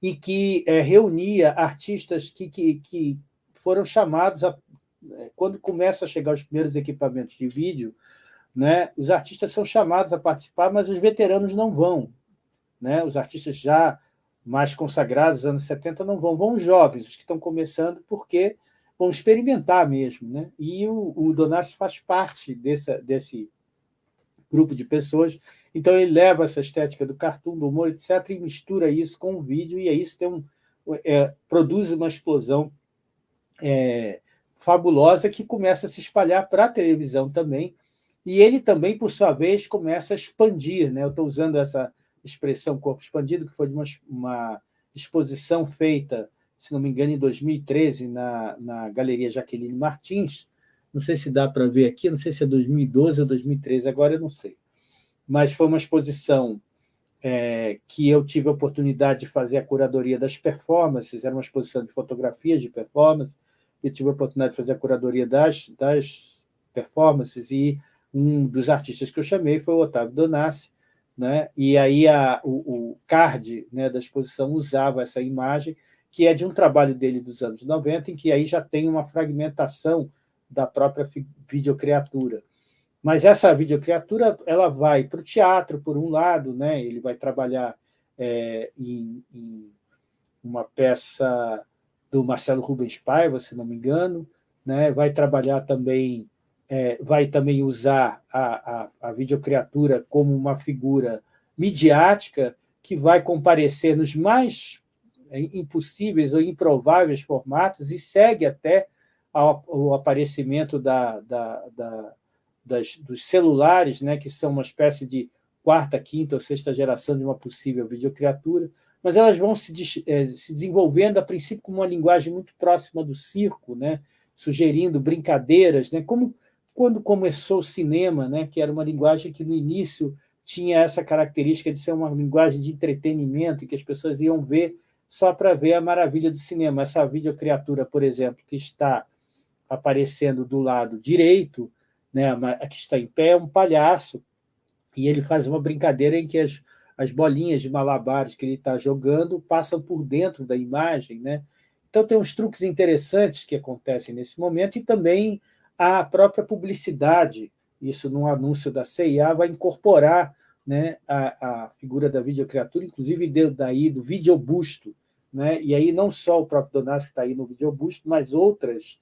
e que é, reunia artistas que, que, que foram chamados, a, é, quando começam a chegar os primeiros equipamentos de vídeo, né, os artistas são chamados a participar, mas os veteranos não vão. Né? Os artistas já mais consagrados, anos 70, não vão, vão os jovens, os que estão começando, porque vão experimentar mesmo. Né? E o, o Donassi faz parte desse, grupo de pessoas, então ele leva essa estética do cartoon, do humor, etc., e mistura isso com o vídeo, e aí isso tem um, é, produz uma explosão é, fabulosa que começa a se espalhar para a televisão também, e ele também, por sua vez, começa a expandir. Né? Eu estou usando essa expressão corpo expandido, que foi de uma, uma exposição feita se não me engano, em 2013, na, na Galeria Jaqueline Martins. Não sei se dá para ver aqui, não sei se é 2012 ou 2013, agora eu não sei. Mas foi uma exposição é, que eu tive a oportunidade de fazer a curadoria das performances, era uma exposição de fotografias de performance, eu tive a oportunidade de fazer a curadoria das, das performances, e um dos artistas que eu chamei foi o Otávio Donassi, né? e aí a, o, o card né, da exposição usava essa imagem, que é de um trabalho dele dos anos 90, em que aí já tem uma fragmentação da própria videocriatura. Mas essa videocriatura ela vai para o teatro, por um lado, né? ele vai trabalhar é, em, em, uma peça do Marcelo Rubens Paiva, se não me engano, né? vai trabalhar também, é, vai também usar a, a, a videocriatura como uma figura midiática que vai comparecer nos mais impossíveis ou improváveis formatos e segue até o aparecimento da, da, da, das, dos celulares, né, que são uma espécie de quarta, quinta ou sexta geração de uma possível videocriatura, mas elas vão se, é, se desenvolvendo, a princípio, com uma linguagem muito próxima do circo, né, sugerindo brincadeiras, né, como quando começou o cinema, né, que era uma linguagem que, no início, tinha essa característica de ser uma linguagem de entretenimento, que as pessoas iam ver só para ver a maravilha do cinema. Essa videocriatura, por exemplo, que está aparecendo do lado direito, né, que está em pé, é um palhaço, e ele faz uma brincadeira em que as, as bolinhas de malabares que ele está jogando passam por dentro da imagem. Né? Então, tem uns truques interessantes que acontecem nesse momento e também a própria publicidade, isso num anúncio da CIA, vai incorporar né, a, a figura da videocriatura, inclusive daí do videobusto. Né? E aí não só o próprio Donassi que está aí no videobusto, mas outras,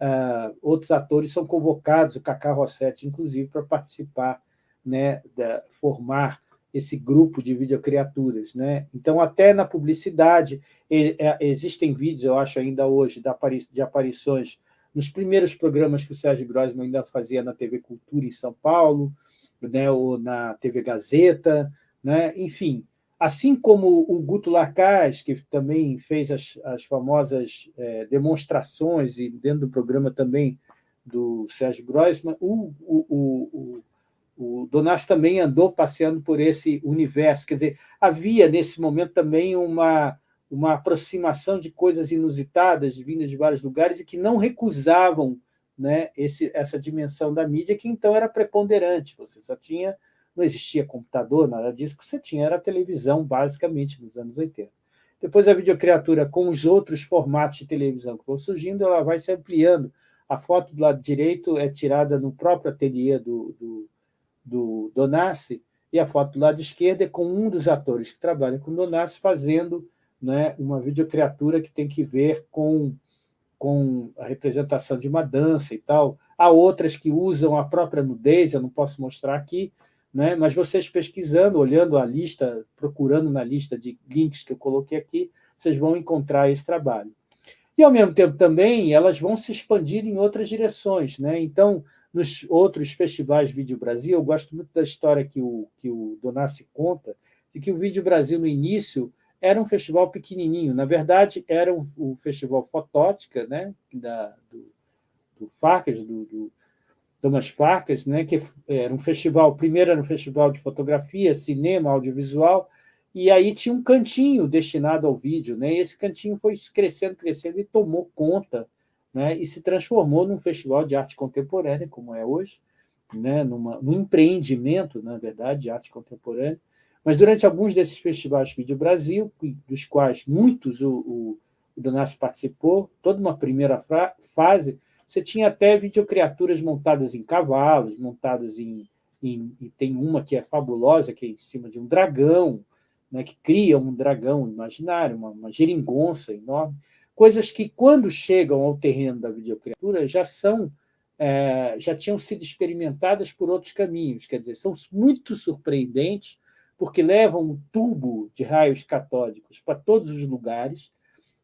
uh, outros atores são convocados, o Cacá Rossetti, inclusive, para participar, né, da, formar esse grupo de videocriaturas. Né? Então, até na publicidade, é, existem vídeos, eu acho ainda hoje, de aparições nos primeiros programas que o Sérgio Grossman ainda fazia na TV Cultura em São Paulo, né, ou na TV Gazeta, né? enfim. Assim como o Guto Larcaz, que também fez as, as famosas é, demonstrações, e dentro do programa também do Sérgio Grossman, o, o, o, o Donassi também andou passeando por esse universo. Quer dizer, havia nesse momento também uma, uma aproximação de coisas inusitadas, vindas de vários lugares, e que não recusavam né, esse, essa dimensão da mídia, que então era preponderante. Você só tinha, não existia computador, nada disso, que você tinha era televisão, basicamente, nos anos 80. Depois a videocriatura, com os outros formatos de televisão que vão surgindo, ela vai se ampliando. A foto do lado direito é tirada no próprio ateliê do, do do Donassi, e a foto do lado esquerdo é com um dos atores que trabalha com Donassi fazendo né, uma videocriatura que tem que ver com, com a representação de uma dança e tal. Há outras que usam a própria nudez, eu não posso mostrar aqui, né, mas vocês pesquisando, olhando a lista, procurando na lista de links que eu coloquei aqui, vocês vão encontrar esse trabalho. E, ao mesmo tempo, também, elas vão se expandir em outras direções. Né? Então, nos outros festivais Vídeo Brasil, eu gosto muito da história que o, que o Donassi conta, de que o Vídeo Brasil, no início, era um festival pequenininho. Na verdade, era um, o festival Fotótica, né, da, do, do Farcas, do, do Thomas Farcas, né, que era um festival, primeiro era um festival de fotografia, cinema, audiovisual, e aí tinha um cantinho destinado ao vídeo. Né, e esse cantinho foi crescendo, crescendo e tomou conta né, e se transformou num festival de arte contemporânea, como é hoje, né, numa, num empreendimento, na verdade, de arte contemporânea. Mas durante alguns desses festivais Vídeo Brasil, dos quais muitos o, o, o Donassi participou, toda uma primeira fase, você tinha até videocriaturas montadas em cavalos, montadas em, em, E tem uma que é fabulosa, que é em cima de um dragão, né, que cria um dragão imaginário, uma, uma geringonça enorme. Coisas que, quando chegam ao terreno da videocriatura, já são é, já tinham sido experimentadas por outros caminhos, quer dizer, são muito surpreendentes, porque levam um tubo de raios catódicos para todos os lugares,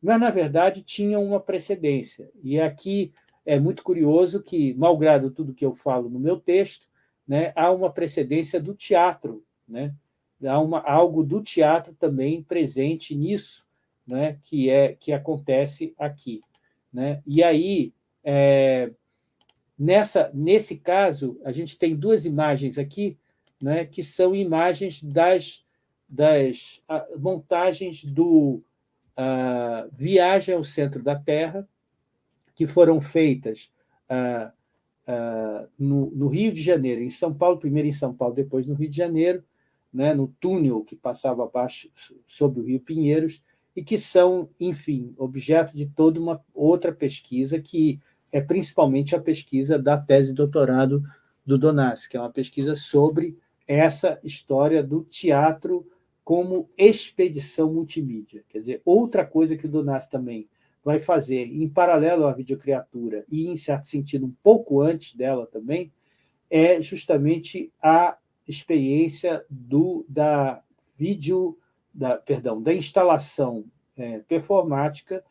mas, na verdade, tinham uma precedência. E aqui é muito curioso que, malgrado tudo que eu falo no meu texto, né, há uma precedência do teatro, né? há uma, algo do teatro também presente nisso, né, que, é, que acontece aqui. Né? E aí, é, nessa, nesse caso, a gente tem duas imagens aqui, né, que são imagens das, das montagens do a, Viagem ao Centro da Terra, que foram feitas a, a, no, no, Rio de Janeiro, em São Paulo, primeiro em São Paulo, depois no Rio de Janeiro, né, no túnel que passava abaixo sobre o Rio Pinheiros, e que são, enfim, objeto de toda uma outra pesquisa, que é principalmente a pesquisa da tese de doutorado do Donassi, que é uma pesquisa sobre essa história do teatro como expedição multimídia. Quer dizer, outra coisa que o Donassi também vai fazer, em paralelo à videocriatura, e, em certo sentido, um pouco antes dela também, é justamente a experiência do, da vídeo da, perdão, da instalação é, performática,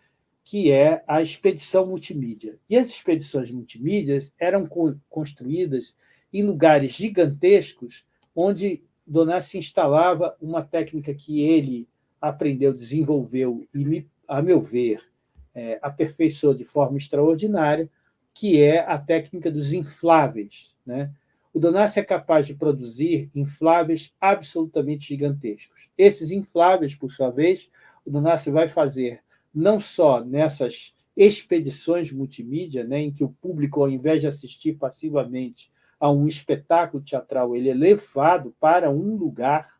que é a expedição multimídia. E as expedições multimídias eram co construídas em lugares gigantescos, onde Donassi instalava uma técnica que ele aprendeu, desenvolveu e, a meu ver, é, aperfeiçoou de forma extraordinária, que é a técnica dos infláveis. Né? o Donassi é capaz de produzir infláveis absolutamente gigantescos. Esses infláveis, por sua vez, o Donassi vai fazer não só nessas expedições multimídia, né, em que o público, ao invés de assistir passivamente a um espetáculo teatral, ele é levado para um lugar,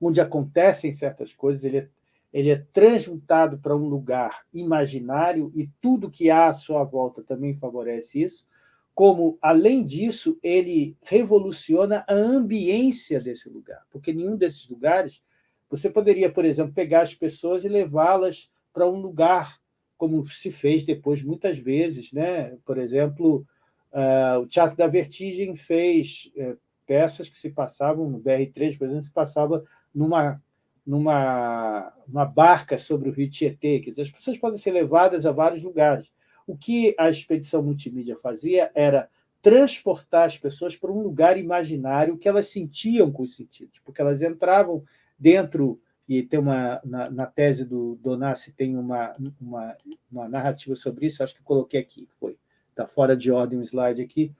onde acontecem certas coisas, ele é, ele é transmutado para um lugar imaginário e tudo que há à sua volta também favorece isso, como, além disso, ele revoluciona a ambiência desse lugar, porque nenhum desses lugares você poderia, por exemplo, pegar as pessoas e levá-las para um lugar, como se fez depois muitas vezes. Né? Por exemplo, uh, o Teatro da Vertigem fez uh, peças que se passavam, no BR-3, por exemplo, se passava numa, numa, numa barca sobre o rio Tietê. Quer dizer, as pessoas podem ser levadas a vários lugares. O que a expedição multimídia fazia era transportar as pessoas para um lugar imaginário que elas sentiam com os sentidos, porque elas entravam dentro, e tem uma, na, na tese do Donassi tem uma, uma, uma, narrativa sobre isso, acho que coloquei aqui, foi, está fora de ordem o slide aqui,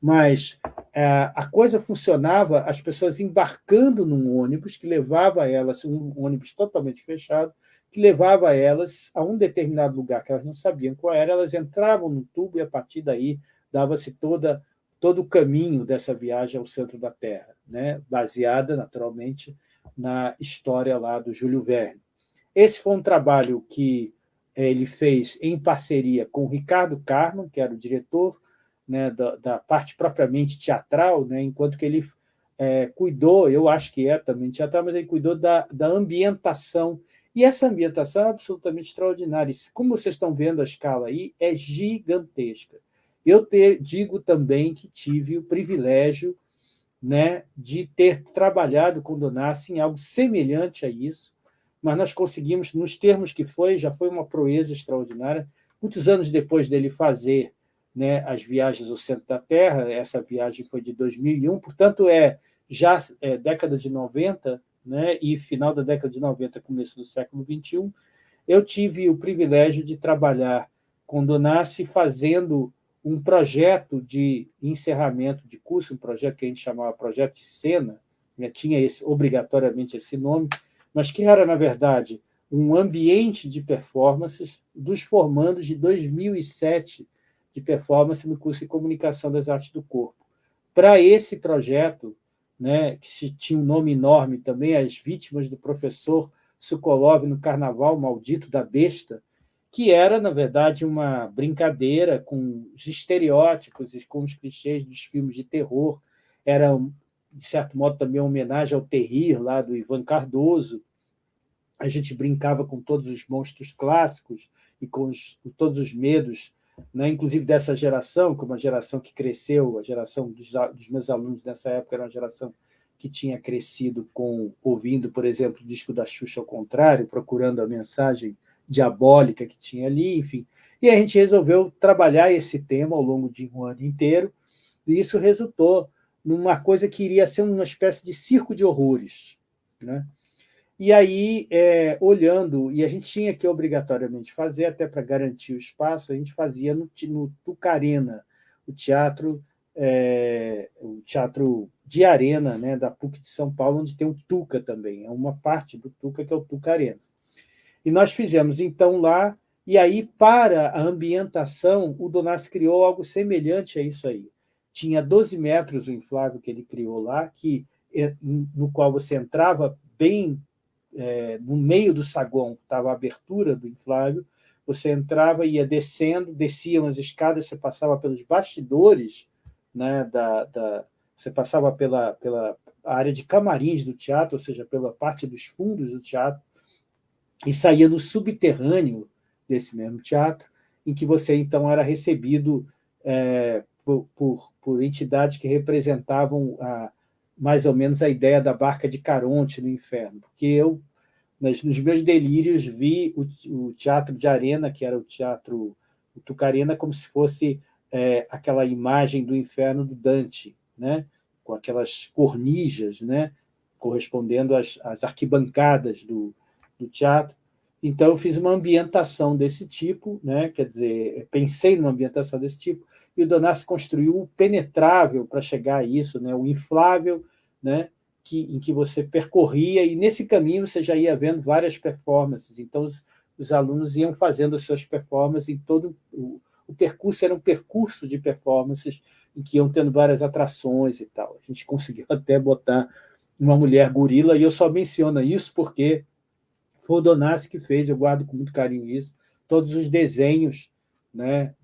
mas é, a coisa funcionava, as pessoas embarcando num ônibus que levava elas, um ônibus totalmente fechado, que levava elas a um determinado lugar que elas não sabiam qual era, elas entravam no tubo e, a partir daí, dava-se toda todo o caminho dessa viagem ao centro da Terra, né? baseada, naturalmente, na história lá do Júlio Verne. Esse foi um trabalho que ele fez em parceria com o Ricardo Carman, que era o diretor né, da, da, parte propriamente teatral, né, enquanto que ele é, cuidou, eu acho que é também teatral, mas ele cuidou da, da ambientação. E essa ambientação é absolutamente extraordinária. Como vocês estão vendo a escala aí, é gigantesca. Eu te, digo também que tive o privilégio né, de ter trabalhado com Donassi em algo semelhante a isso, mas nós conseguimos, nos termos que foi, já foi uma proeza extraordinária. Muitos anos depois dele fazer né, as viagens ao centro da Terra, essa viagem foi de 2001, portanto, é já é, década de 90 né, e final da década de 90, começo do século 21, eu tive o privilégio de trabalhar com Donassi fazendo um projeto de encerramento de curso, um projeto que a gente chamava Projeto de Cena, né, tinha esse, obrigatoriamente esse nome, mas que era, na verdade, um ambiente de performances dos formandos de 2007 de performance no curso de Comunicação das Artes do Corpo. Para esse projeto, né, que tinha um nome enorme também, As Vítimas do Professor Sokolov no Carnaval Maldito da Besta, que era, na verdade, uma brincadeira com os estereótipos e com os clichês dos filmes de terror. Era, de certo modo, também uma homenagem ao Terrir, lá do Ivan Cardoso. A gente brincava com todos os monstros clássicos e com os, todos os medos, né? inclusive dessa geração, que é uma geração que cresceu, a geração dos, dos meus alunos nessa época era uma geração que tinha crescido com ouvindo, por exemplo, o disco da Xuxa ao contrário, procurando a mensagem diabólica que tinha ali, enfim. E a gente resolveu trabalhar esse tema ao longo de um ano inteiro, e isso resultou numa coisa que iria ser uma espécie de circo de horrores. Né? E aí, é, olhando, e a gente tinha que obrigatoriamente fazer, até para garantir o espaço, a gente fazia no, no Tucarena, o teatro, é, o teatro de arena né, da PUC de São Paulo, onde tem o Tuca também, é uma parte do Tuca que é o Tucarena. E nós fizemos, então, lá, e aí, para a ambientação, o Donassi criou algo semelhante a isso aí. Tinha 12 metros o inflável que ele criou lá, que, é, no qual você entrava bem é, no meio do saguão, estava a abertura do inflável, você entrava e ia descendo, desciam as escadas, você passava pelos bastidores, né, da, da, você passava pela, pela área de camarins do teatro, ou seja, pela parte dos fundos do teatro, e saía no subterrâneo desse mesmo teatro, em que você, então, era recebido é, por, por, entidades que representavam a, mais ou menos a ideia da barca de Caronte no inferno, porque eu, nas, nos meus delírios, vi o, o, teatro de arena, que era o teatro o Tucarena, como se fosse é, aquela imagem do inferno do Dante, né? com aquelas cornijas, né? correspondendo às, às arquibancadas do, do teatro. Então, eu fiz uma ambientação desse tipo, né? quer dizer, pensei numa ambientação desse tipo, e o Donassi construiu o penetrável para chegar a isso, né? o inflável, né? que, em que você percorria, e nesse caminho você já ia vendo várias performances, então os, os alunos iam fazendo as suas performances em todo o, o percurso, era um percurso de performances em que iam tendo várias atrações e tal. A gente conseguiu até botar uma mulher gorila, e eu só menciono isso porque foi o Donassi que fez, eu guardo com muito carinho isso, todos os desenhos né,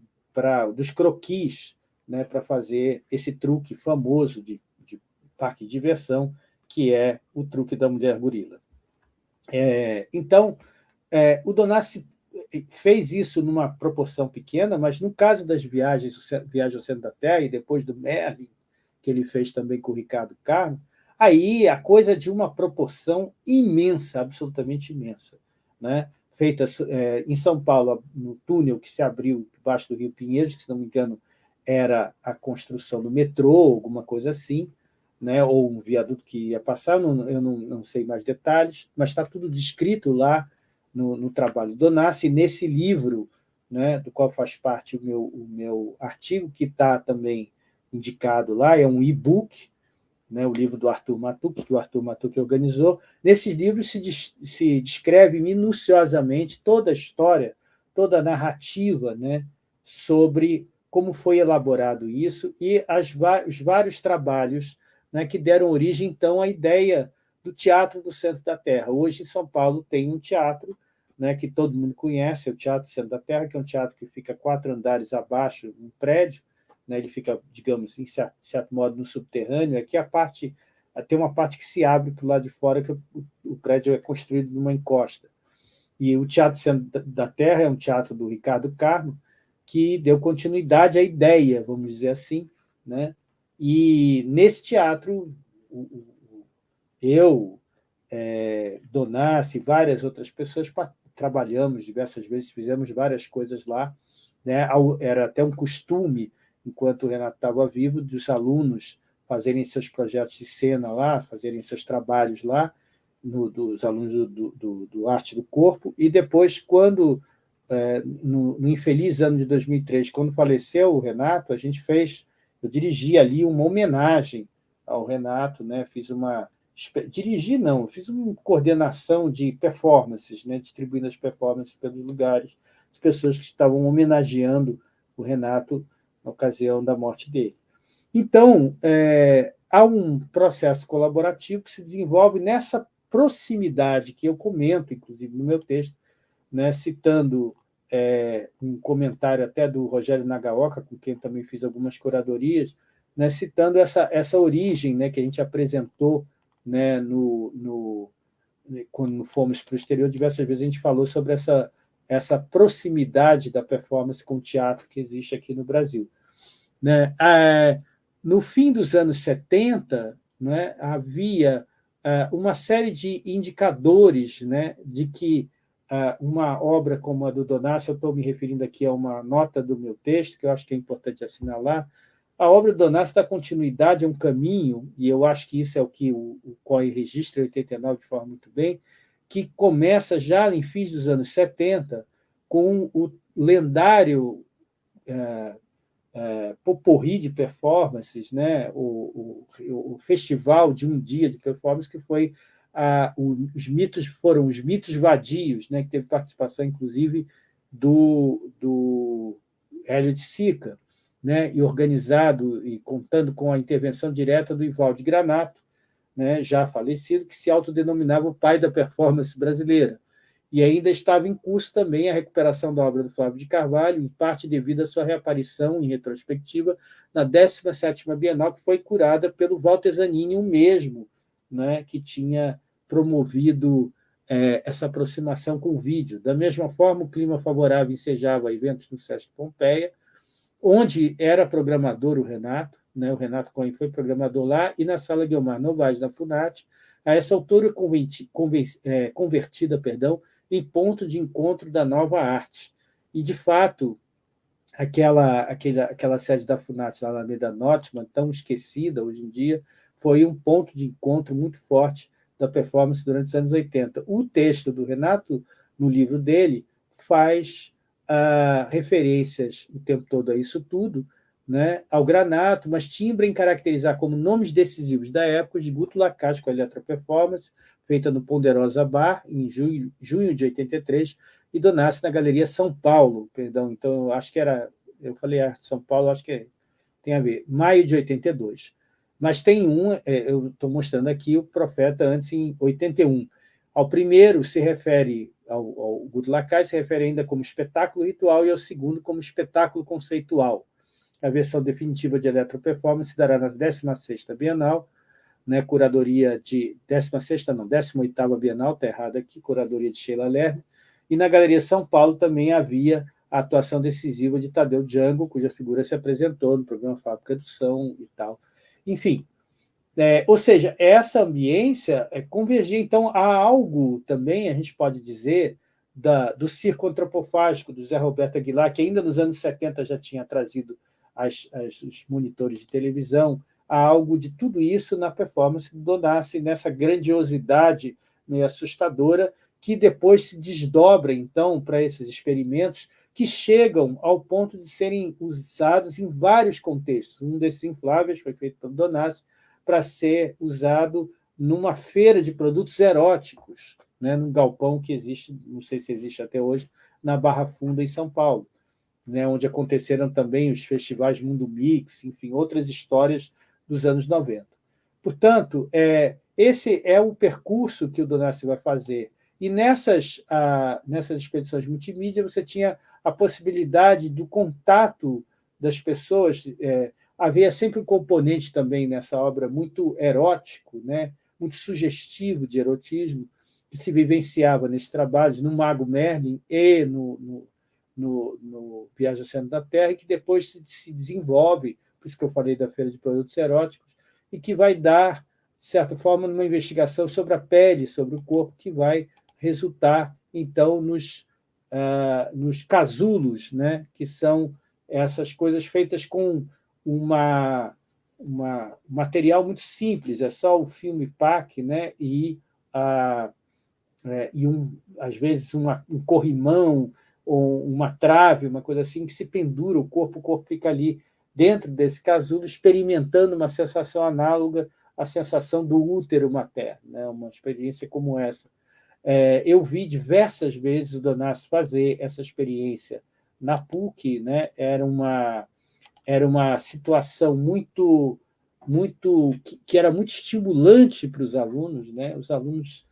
dos croquis né, para fazer esse truque famoso de, de parque de diversão, que é o truque da mulher gorila. É, então, é, o Donassi fez isso numa proporção pequena, mas no caso das viagens, Viagem ao Centro da Terra, e depois do Merlin, que ele fez também com o Ricardo Carmo, aí a coisa de uma proporção imensa, absolutamente imensa. Né? Feita é, em São Paulo, no túnel que se abriu debaixo do Rio Pinheiros, que, se não me engano, era a construção do metrô, alguma coisa assim, né? ou um viaduto que ia passar, não, eu não, não sei mais detalhes, mas está tudo descrito lá no, no trabalho do Nassi, nesse livro, né, do qual faz parte o meu, o meu artigo, que está também indicado lá, é um e-book, né, o livro do Arthur Matuk, que o Arthur Matuk organizou. Nesse livro se, se descreve minuciosamente toda a história, toda a narrativa né, sobre como foi elaborado isso e as, os vários trabalhos né, que deram origem, então, à ideia do Teatro do Centro da Terra. Hoje, em São Paulo, tem um teatro né, que todo mundo conhece, é o Teatro Centro da Terra, que é um teatro que fica quatro andares abaixo, um prédio, né, ele fica, digamos, em certo, modo, no subterrâneo. Aqui a parte tem uma parte que se abre para o lado de fora, que o, o prédio é construído numa encosta. E o Teatro da Terra é um teatro do Ricardo Carmo, que deu continuidade à ideia, vamos dizer assim, né? E nesse teatro, eu, é, Donassi, várias outras pessoas trabalhamos diversas vezes, fizemos várias coisas lá. Né? Era até um costume, enquanto o Renato estava vivo, dos alunos fazerem seus projetos de cena lá, fazerem seus trabalhos lá, no, dos alunos do, do, do, Arte do Corpo, e depois, quando, é, no, no infeliz ano de 2003, quando faleceu o Renato, a gente fez eu dirigi ali uma homenagem ao Renato, né? fiz uma... Dirigi, não, fiz uma coordenação de performances, né? distribuindo as performances pelos lugares, de pessoas que estavam homenageando o Renato na ocasião da morte dele. Então, é, há um processo colaborativo que se desenvolve nessa proximidade que eu comento, inclusive, no meu texto, né, citando é, um comentário até do Rogério Nagaoka, com quem também fiz algumas curadorias, né, citando essa, essa origem né, que a gente apresentou né, no, no, quando fomos para o exterior, diversas vezes a gente falou sobre essa, essa proximidade da performance com o teatro que existe aqui no Brasil. Né? Ah, no fim dos anos 70, né, havia ah, uma série de indicadores né, de que ah, uma obra como a do Donassi, eu estou me referindo aqui a uma nota do meu texto, que eu acho que é importante assinalar, a obra do Donassi dá continuidade a um caminho, e eu acho que isso é o que o, o COI registra em 89 de forma muito bem, que começa já em fins dos anos 70, com o lendário é, é, Poporri de Performances, né? O, o, o, festival de um dia de performance, que foi ah, os mitos foram os mitos vadios, né, que teve participação, inclusive, do, do Hélio de Sica, né, e organizado e contando com a intervenção direta do Ivaldo Granato, né, já falecido, que se autodenominava o pai da performance brasileira. E ainda estava em curso também a recuperação da obra do Flávio de Carvalho, em parte devido à sua reaparição em retrospectiva na 17ª Bienal, que foi curada pelo Walter Zanini, o mesmo, né, que tinha promovido é, essa aproximação com o vídeo. Da mesma forma, o clima favorável ensejava eventos no Sesc Pompeia, onde era programador o Renato, né? o Renato Cohen foi programador lá, e na sala Guilmar Novaes, da FUNAT, a essa altura é, convertida perdão, em ponto de encontro da nova arte. E, de fato, aquela, aquela, aquela sede da FUNAT, na Alameda Notman, tão esquecida hoje em dia, foi um ponto de encontro muito forte da performance durante os anos 80. O texto do Renato, no livro dele, faz ah, referências o tempo todo a isso tudo, né, ao granato, mas timbra em caracterizar como nomes decisivos da época de Guto Lacaste com a Eletroperformance, feita no Ponderosa Bar, em junho, junho de 83, e Donassi na Galeria São Paulo, perdão, então acho que era, eu falei Arte São Paulo, acho que tem a ver, maio de 82. Mas tem um, é, eu estou mostrando aqui o Profeta antes em 81. Ao primeiro se refere, ao, ao Guto Lacai se refere ainda como espetáculo ritual e ao segundo como espetáculo conceitual. A versão definitiva de Eletroperformance se dará na 16ª Bienal, né, curadoria de 16ª, não, 18ª Bienal, está errado aqui, curadoria de Sheila Lerner, e na Galeria São Paulo também havia a atuação decisiva de Tadeu Django, cuja figura se apresentou no programa Fábrica do Som e tal. Enfim, é, ou seja, essa ambiência é convergir, então, a algo também, a gente pode dizer, da, do circo antropofágico do Zé Roberto Aguilar, que ainda nos anos 70 já tinha trazido as, as, os monitores de televisão, há algo de tudo isso na performance do Donassi, nessa grandiosidade meio assustadora, que depois se desdobra, então, para esses experimentos que chegam ao ponto de serem usados em vários contextos. Um desses infláveis foi feito pelo Donassi para ser usado numa feira de produtos eróticos, né, num galpão que existe, não sei se existe até hoje, na Barra Funda, em São Paulo, né, onde aconteceram também os festivais Mundo Mix, enfim, outras histórias dos anos 90. Portanto, é, esse é o percurso que o Donassi vai fazer e nessas, ah, nessas expedições multimídia, você tinha a possibilidade do contato das pessoas. É, havia sempre um componente também nessa obra muito erótico, né? muito sugestivo de erotismo, que se vivenciava nesse trabalho, no Mago Merlin e no, no, no, no Viagem ao Centro da Terra, e que depois se, se desenvolve, por isso que eu falei da Feira de Produtos Eróticos, e que vai dar, de certa forma, numa investigação sobre a pele, sobre o corpo, que vai resultar, então, nos, uh, nos casulos, né? que são essas coisas feitas com uma, uma, um material muito simples, é só o filme PAC né? e, uh, é, e um, às vezes, uma, um corrimão, uma trave, uma coisa assim, que se pendura o corpo, o corpo fica ali dentro desse casulo, experimentando uma sensação análoga à sensação do útero materno, né? uma experiência como essa. É, eu vi diversas vezes o Donassi fazer essa experiência na PUC, né? era, uma, era uma situação muito, muito que, que era muito estimulante para os alunos. Né? Os alunos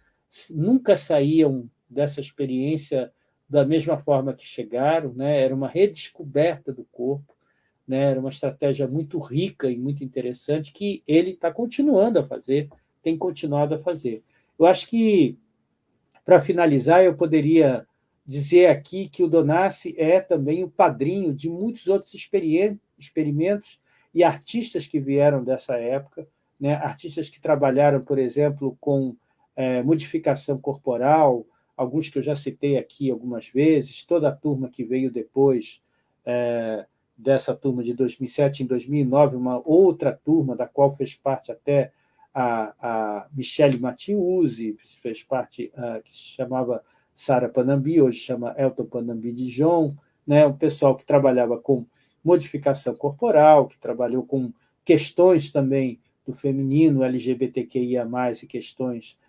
nunca saíam dessa experiência da mesma forma que chegaram, né? era uma redescoberta do corpo, né? era uma estratégia muito rica e muito interessante que ele está continuando a fazer, tem continuado a fazer. Eu acho que para finalizar, eu poderia dizer aqui que o Donassi é também o padrinho de muitos outros experimentos e artistas que vieram dessa época, né? artistas que trabalharam, por exemplo, com é, modificação corporal, alguns que eu já citei aqui algumas vezes, toda a turma que veio depois é, dessa turma de 2007 em 2009, uma outra turma da qual fez parte até a, a Michele Matiusi, fez parte, uh, que se chamava Sara Panambi, hoje chama Elton Panambi Dijon, né, um pessoal que trabalhava com modificação corporal, que trabalhou com questões também do feminino, LGBTQIA+, e questões é,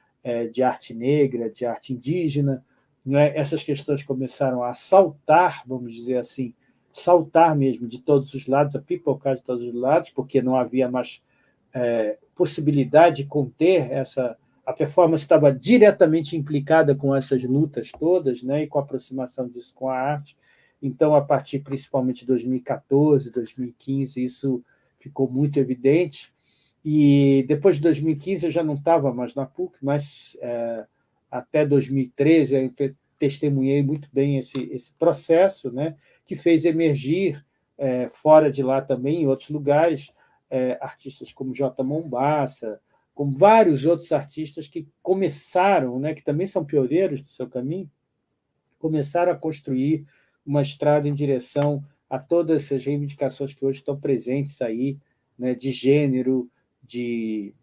de arte negra, de arte indígena. Né? Essas questões começaram a saltar, vamos dizer assim, saltar mesmo de todos os lados, a pipocar de todos os lados, porque não havia mais é, possibilidade de conter essa... A performance estava diretamente implicada com essas lutas todas, né, e com a aproximação disso com a arte. Então, a partir principalmente de 2014, 2015, isso ficou muito evidente. E depois de 2015 eu já não estava mais na PUC, mas é, até 2013 eu testemunhei muito bem esse, esse processo, né, que fez emergir, é, fora de lá também, em outros lugares, é, artistas como J. Mombassa, como vários outros artistas que começaram, né, que também são pioneiros do seu caminho, começaram a construir uma estrada em direção a todas essas reivindicações que hoje estão presentes aí, né, de gênero, de,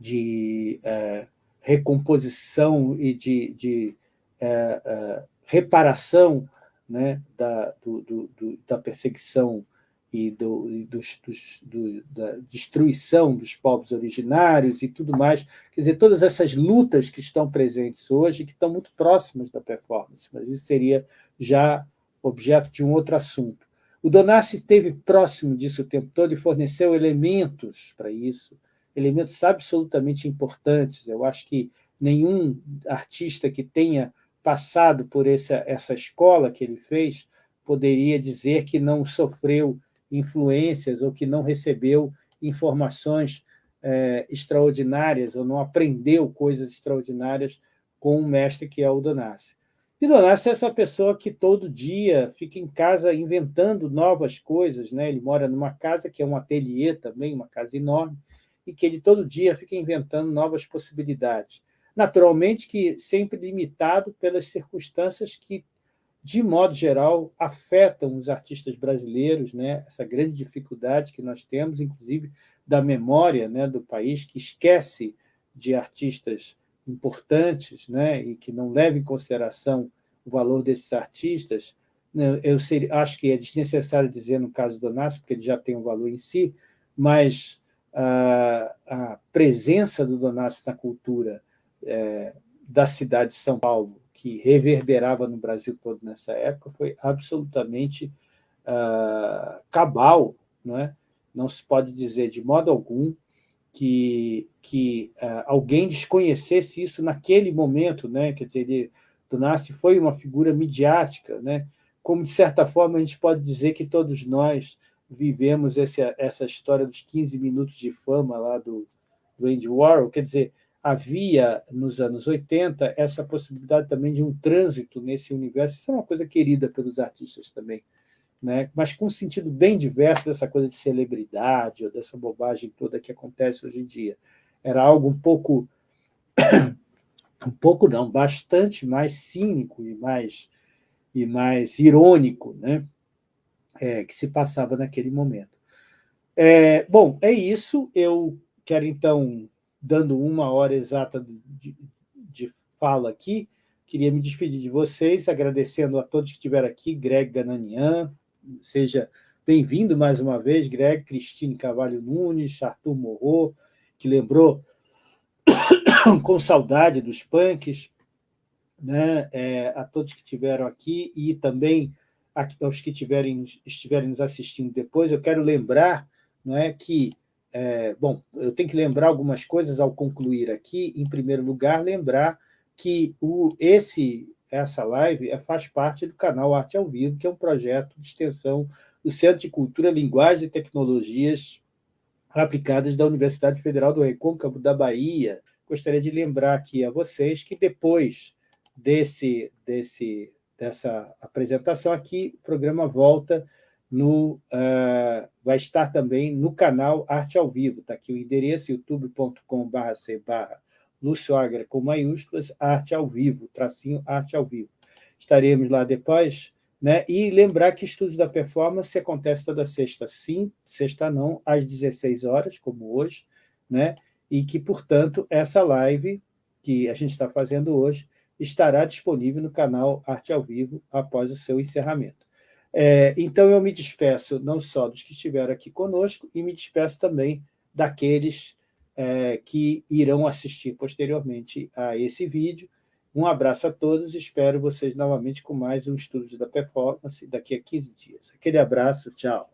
de é, recomposição e de, de é, é, reparação né, da, do, do, da perseguição e, do, e dos, dos, do, da destruição dos povos originários e tudo mais. Quer dizer, todas essas lutas que estão presentes hoje, que estão muito próximas da performance, mas isso seria já objeto de um outro assunto. O Donassi esteve próximo disso o tempo todo e forneceu elementos para isso, elementos absolutamente importantes. Eu acho que nenhum artista que tenha passado por essa, essa escola que ele fez poderia dizer que não sofreu influências ou que não recebeu informações é, extraordinárias ou não aprendeu coisas extraordinárias com um mestre que é o Donassi. E Donassi é essa pessoa que todo dia fica em casa inventando novas coisas. Né? Ele mora numa casa que é um ateliê também, uma casa enorme, e que ele todo dia fica inventando novas possibilidades. Naturalmente que sempre limitado pelas circunstâncias que, de modo geral, afetam os artistas brasileiros, né? essa grande dificuldade que nós temos, inclusive, da memória né, do país, que esquece de artistas importantes né, e que não leva em consideração o valor desses artistas, né, eu seria, acho que é desnecessário dizer no caso do Donassi, porque ele já tem um valor em si, mas a, a presença do Donassi na cultura é, da cidade de São Paulo, que reverberava no Brasil todo nessa época, foi absolutamente uh, cabal. Não, é? não se pode dizer de modo algum que, que uh, alguém desconhecesse isso naquele momento, né? quer dizer, ele, Donassi foi uma figura midiática, né? como, de certa forma, a gente pode dizer que todos nós vivemos esse, essa história dos 15 minutos de fama lá do, do Andy Warhol, quer dizer, havia, nos anos 80, essa possibilidade também de um trânsito nesse universo, isso é uma coisa querida pelos artistas também, né? mas com um sentido bem diverso dessa coisa de celebridade, ou dessa bobagem toda que acontece hoje em dia. Era algo um pouco, um pouco não, bastante mais cínico e mais, e mais irônico, né? É, que se passava naquele momento. É, bom, é isso. Eu quero, então, dando uma hora exata de, de fala aqui, queria me despedir de vocês, agradecendo a todos que estiveram aqui, Greg Gananian, Seja bem-vindo mais uma vez, Greg, Cristine Cavalho Nunes, Arthur Morro, que lembrou com saudade dos punks, né? É, a todos que estiveram aqui e também aos que tiverem, estiverem nos assistindo depois, eu quero lembrar não é, que, é, bom, eu tenho que lembrar algumas coisas ao concluir aqui. Em primeiro lugar, lembrar que o, esse essa live é, faz parte do canal Arte ao Vivo, que é um projeto de extensão do Centro de Cultura, Linguagem e Tecnologias Aplicadas da Universidade Federal do Recôncavo da Bahia. Gostaria de lembrar aqui a vocês que depois desse, desse, dessa apresentação aqui, o programa volta no, uh, vai estar também no canal Arte ao Vivo. Está aqui o endereço, youtube.com.br Lúcio Agra com maiúsculas, arte ao vivo, tracinho arte ao vivo. Estaremos lá depois, né? E lembrar que Estudos da Performance acontece toda sexta sim, sexta não, às 16 horas, como hoje, né? E que, portanto, essa live que a gente está fazendo hoje estará disponível no canal Arte ao Vivo após o seu encerramento. É, então, eu me despeço não só dos que estiveram aqui conosco, e me despeço também daqueles é, que irão assistir posteriormente a esse vídeo. Um abraço a todos, espero vocês novamente com mais um estudo da performance daqui a 15 dias. Aquele abraço, tchau.